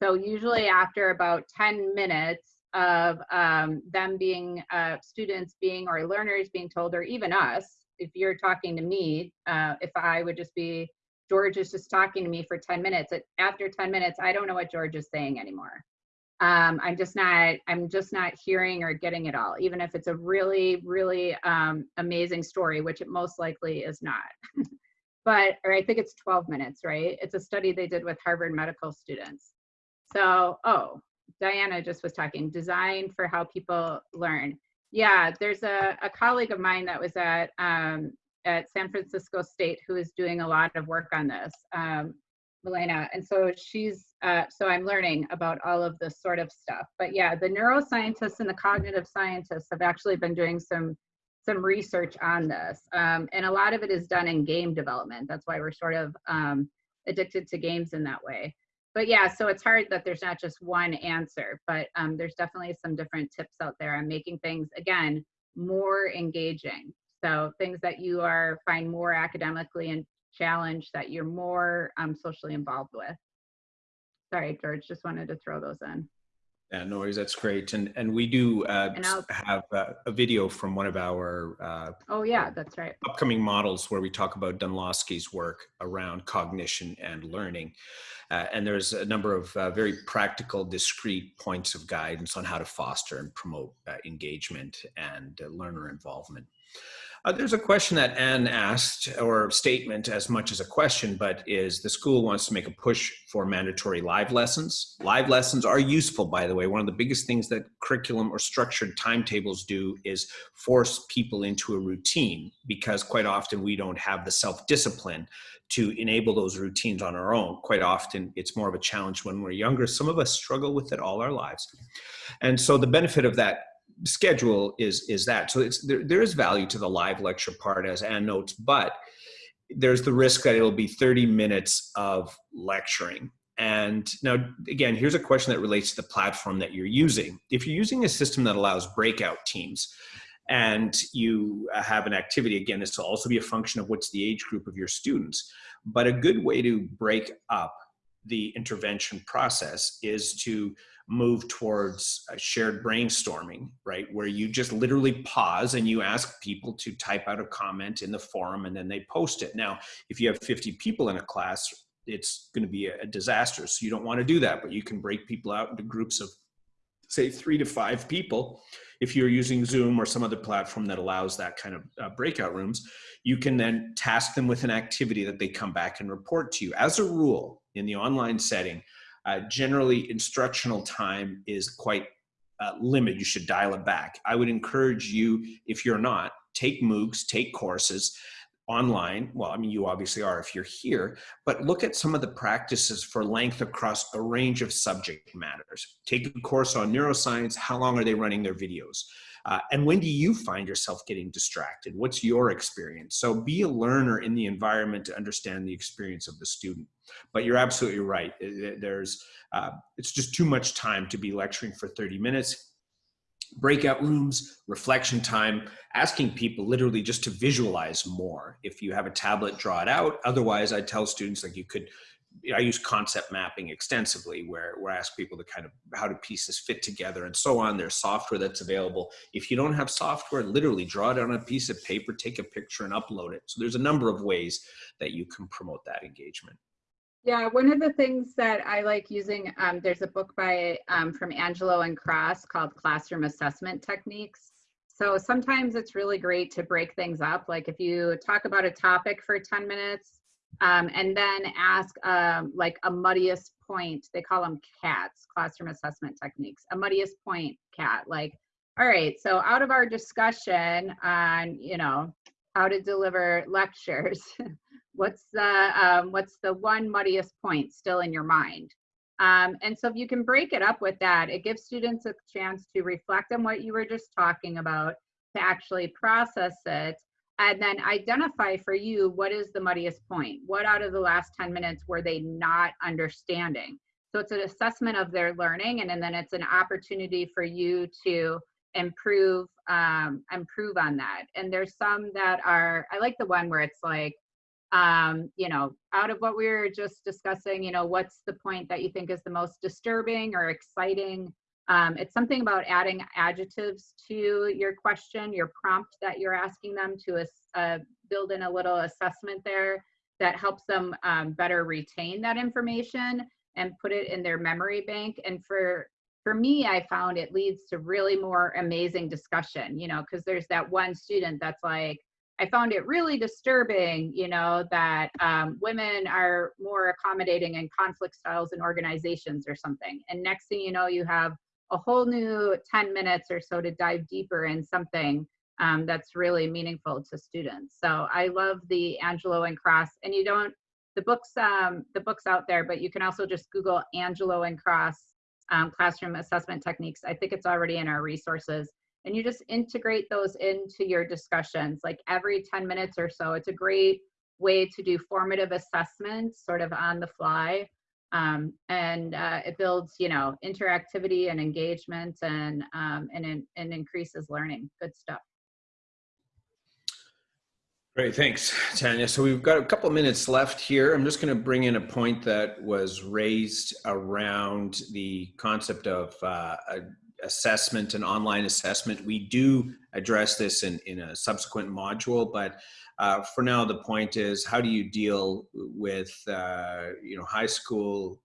So usually after about 10 minutes of um, them being uh, students being or learners being told, or even us, if you're talking to me, uh, if I would just be, George is just talking to me for 10 minutes, after 10 minutes, I don't know what George is saying anymore um, I'm just not, I'm just not hearing or getting it all, even if it's a really, really um, amazing story, which it most likely is not. [laughs] but, or I think it's 12 minutes, right? It's a study they did with Harvard medical students. So, oh, Diana just was talking, design for how people learn. Yeah, there's a, a colleague of mine that was at, um, at San Francisco State who is doing a lot of work on this. Um, Milena. And so she's, uh, so I'm learning about all of this sort of stuff. But yeah, the neuroscientists and the cognitive scientists have actually been doing some some research on this. Um, and a lot of it is done in game development. That's why we're sort of um, addicted to games in that way. But yeah, so it's hard that there's not just one answer, but um, there's definitely some different tips out there on making things, again, more engaging. So things that you are find more academically and challenge that you're more um, socially involved with. Sorry, George, just wanted to throw those in. Yeah, no worries. That's great. And and we do uh, And have uh, a video from one of our uh, Oh yeah, that's right. upcoming models where we talk about Dunlosky's work around cognition and learning. Uh, and there's a number of uh, very practical, discrete points of guidance on how to foster and promote uh, engagement and learner involvement. Uh, there's a question that Anne asked, or statement as much as a question, but is the school wants to make a push for mandatory live lessons. Live lessons are useful, by the way. One of the biggest things that curriculum or structured timetables do is force people into a routine because quite often we don't have the self-discipline to enable those routines on our own. Quite often it's more of a challenge when we're younger. Some of us struggle with it all our lives. And so the benefit of that schedule is is that. So it's there, there is value to the live lecture part as Ann notes but there's the risk that it'll be 30 minutes of lecturing. And now again here's a question that relates to the platform that you're using. If you're using a system that allows breakout teams and you have an activity again this will also be a function of what's the age group of your students. But a good way to break up the intervention process is to move towards shared brainstorming, right? Where you just literally pause and you ask people to type out a comment in the forum and then they post it. Now, if you have 50 people in a class, it's going to be a disaster. So you don't want to do that, but you can break people out into groups of say three to five people, if you're using Zoom or some other platform that allows that kind of uh, breakout rooms, you can then task them with an activity that they come back and report to you. As a rule, in the online setting, uh, generally instructional time is quite uh, limited. You should dial it back. I would encourage you, if you're not, take MOOCs, take courses online. Well, I mean, you obviously are if you're here, but look at some of the practices for length across a range of subject matters. Take a course on neuroscience. How long are they running their videos? Uh, and when do you find yourself getting distracted? What's your experience? So be a learner in the environment to understand the experience of the student. But you're absolutely right. There's, uh, it's just too much time to be lecturing for 30 minutes breakout rooms, reflection time, asking people literally just to visualize more. If you have a tablet, draw it out. Otherwise, I tell students like you could, I use concept mapping extensively where, where I ask people to kind of how do pieces fit together and so on. There's software that's available. If you don't have software, literally draw it on a piece of paper, take a picture and upload it. So there's a number of ways that you can promote that engagement. Yeah, one of the things that I like using, um, there's a book by um, from Angelo and Cross called Classroom Assessment Techniques. So sometimes it's really great to break things up. Like if you talk about a topic for 10 minutes um, and then ask um, like a muddiest point, they call them CATs, Classroom Assessment Techniques, a muddiest point CAT. Like, all right, so out of our discussion on, you know, how to deliver lectures, [laughs] what's the um, what's the one muddiest point still in your mind um, and so if you can break it up with that it gives students a chance to reflect on what you were just talking about to actually process it and then identify for you what is the muddiest point what out of the last 10 minutes were they not understanding so it's an assessment of their learning and, and then it's an opportunity for you to improve um, improve on that and there's some that are i like the one where it's like um, you know, out of what we were just discussing, you know, what's the point that you think is the most disturbing or exciting? Um, it's something about adding adjectives to your question, your prompt that you're asking them to uh, build in a little assessment there that helps them um, better retain that information and put it in their memory bank. And for for me, I found it leads to really more amazing discussion, you know, because there's that one student that's like, I found it really disturbing, you know, that um, women are more accommodating in conflict styles in organizations or something. And next thing you know, you have a whole new 10 minutes or so to dive deeper in something um, that's really meaningful to students. So I love the Angelo and Cross, and you don't, the books, um, the books out there, but you can also just Google Angelo and Cross um, classroom assessment techniques. I think it's already in our resources and you just integrate those into your discussions like every 10 minutes or so. It's a great way to do formative assessments sort of on the fly. Um, and uh, it builds, you know, interactivity and engagement and, um, and, and increases learning. Good stuff. Great, thanks, Tanya. So we've got a couple minutes left here. I'm just going to bring in a point that was raised around the concept of uh, assessment and online assessment. We do address this in, in a subsequent module, but uh, for now, the point is how do you deal with, uh, you know, high school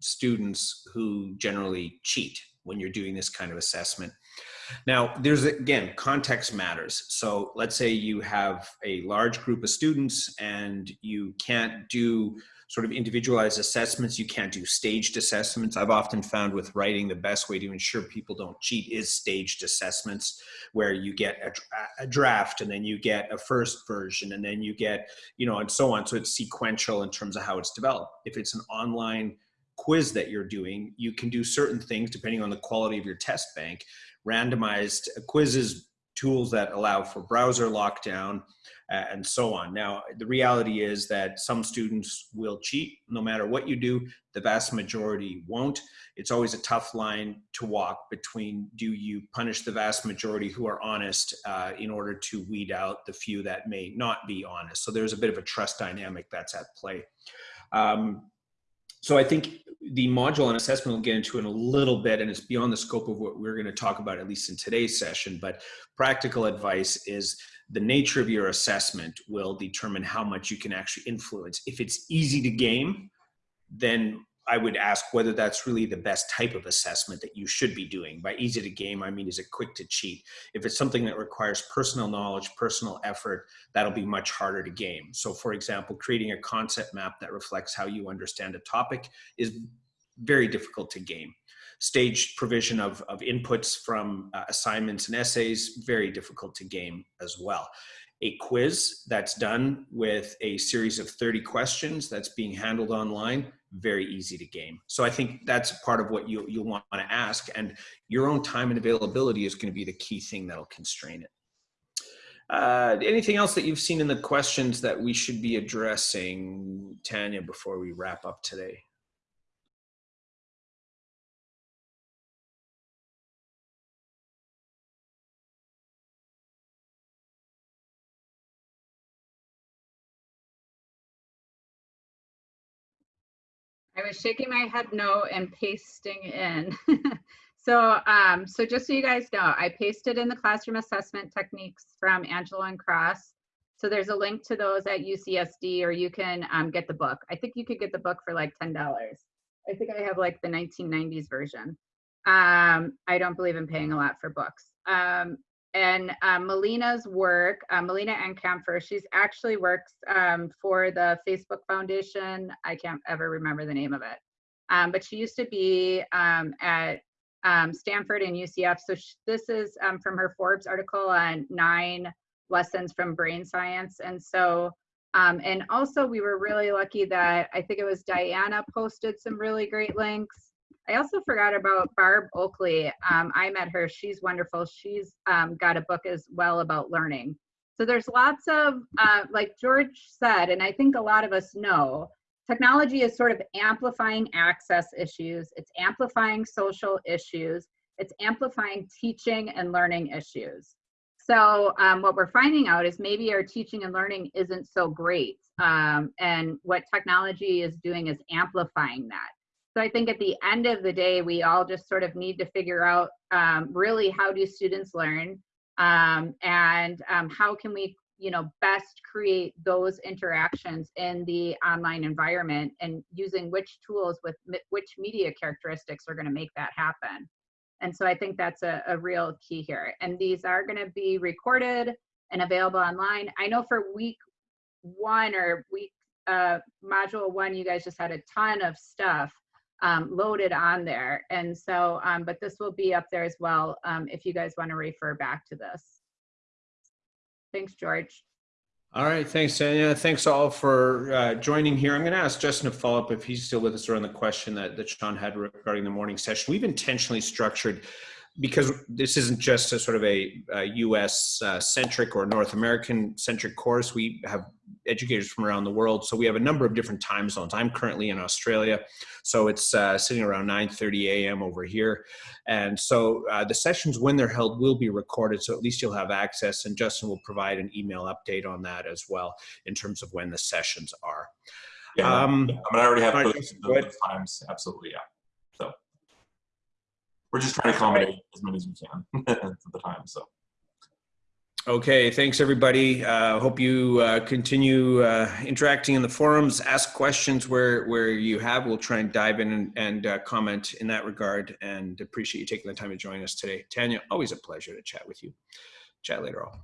students who generally cheat when you're doing this kind of assessment? Now, there's again, context matters. So let's say you have a large group of students and you can't do sort of individualized assessments. You can't do staged assessments. I've often found with writing the best way to ensure people don't cheat is staged assessments where you get a, a draft and then you get a first version and then you get, you know, and so on. So it's sequential in terms of how it's developed. If it's an online quiz that you're doing, you can do certain things depending on the quality of your test bank. Randomized quizzes, tools that allow for browser lockdown, and so on. Now, the reality is that some students will cheat no matter what you do, the vast majority won't. It's always a tough line to walk between do you punish the vast majority who are honest uh, in order to weed out the few that may not be honest. So there's a bit of a trust dynamic that's at play. Um, so I think the module on assessment we'll get into in a little bit, and it's beyond the scope of what we're going to talk about, at least in today's session, but practical advice is the nature of your assessment will determine how much you can actually influence. If it's easy to game, then I would ask whether that's really the best type of assessment that you should be doing. By easy to game, I mean, is it quick to cheat? If it's something that requires personal knowledge, personal effort, that'll be much harder to game. So for example, creating a concept map that reflects how you understand a topic is very difficult to game. Stage provision of, of inputs from uh, assignments and essays, very difficult to game as well. A quiz that's done with a series of 30 questions that's being handled online very easy to game. So i think that's part of what you, you'll want to ask and your own time and availability is going to be the key thing that'll constrain it. Uh, anything else that you've seen in the questions that we should be addressing tanya before we wrap up today I was shaking my head no and pasting in. [laughs] so, um, so just so you guys know, I pasted in the classroom assessment techniques from Angelo and Cross. So there's a link to those at UCSD, or you can um, get the book. I think you could get the book for like ten dollars. I think I have like the 1990s version. Um, I don't believe in paying a lot for books. Um, and uh, Melina's work, uh, Melina Uncapher, she's actually works um, for the Facebook Foundation. I can't ever remember the name of it. Um, but she used to be um, at um, Stanford and UCF. So this is um, from her Forbes article on nine lessons from brain science. And so, um, and also we were really lucky that I think it was Diana posted some really great links. I also forgot about Barb Oakley. Um, I met her. She's wonderful. She's um, got a book as well about learning. So there's lots of, uh, like George said, and I think a lot of us know, technology is sort of amplifying access issues. It's amplifying social issues. It's amplifying teaching and learning issues. So um, what we're finding out is maybe our teaching and learning isn't so great. Um, and what technology is doing is amplifying that. So I think at the end of the day, we all just sort of need to figure out um, really how do students learn? Um, and um, how can we you know best create those interactions in the online environment and using which tools with which media characteristics are going to make that happen? And so i think that's a, a real key here. And these are going to be recorded and available online. I know for week one or week uh, module one you guys just had a ton of stuff um, loaded on there. And so, um, but this will be up there as well um, if you guys want to refer back to this. Thanks, George. All right, thanks, Tanya. Thanks all for uh, joining here. I'm going to ask Justin to follow up if he's still with us around the question that, that Sean had regarding the morning session. We've intentionally structured because this isn't just a sort of a, a US uh, centric or North American centric course, we have educators from around the world. So we have a number of different time zones. I'm currently in Australia, so it's uh, sitting around 9.30 a.m. over here. And so uh, the sessions, when they're held, will be recorded, so at least you'll have access, and Justin will provide an email update on that as well in terms of when the sessions are. Yeah, um, I mean, I already have those, those times, absolutely, yeah we're just trying to accommodate as many as we can [laughs] at the time. So. Okay, thanks everybody. Uh, hope you uh, continue uh, interacting in the forums, ask questions where, where you have. We'll try and dive in and, and uh, comment in that regard and appreciate you taking the time to join us today. Tanya, always a pleasure to chat with you. Chat later on.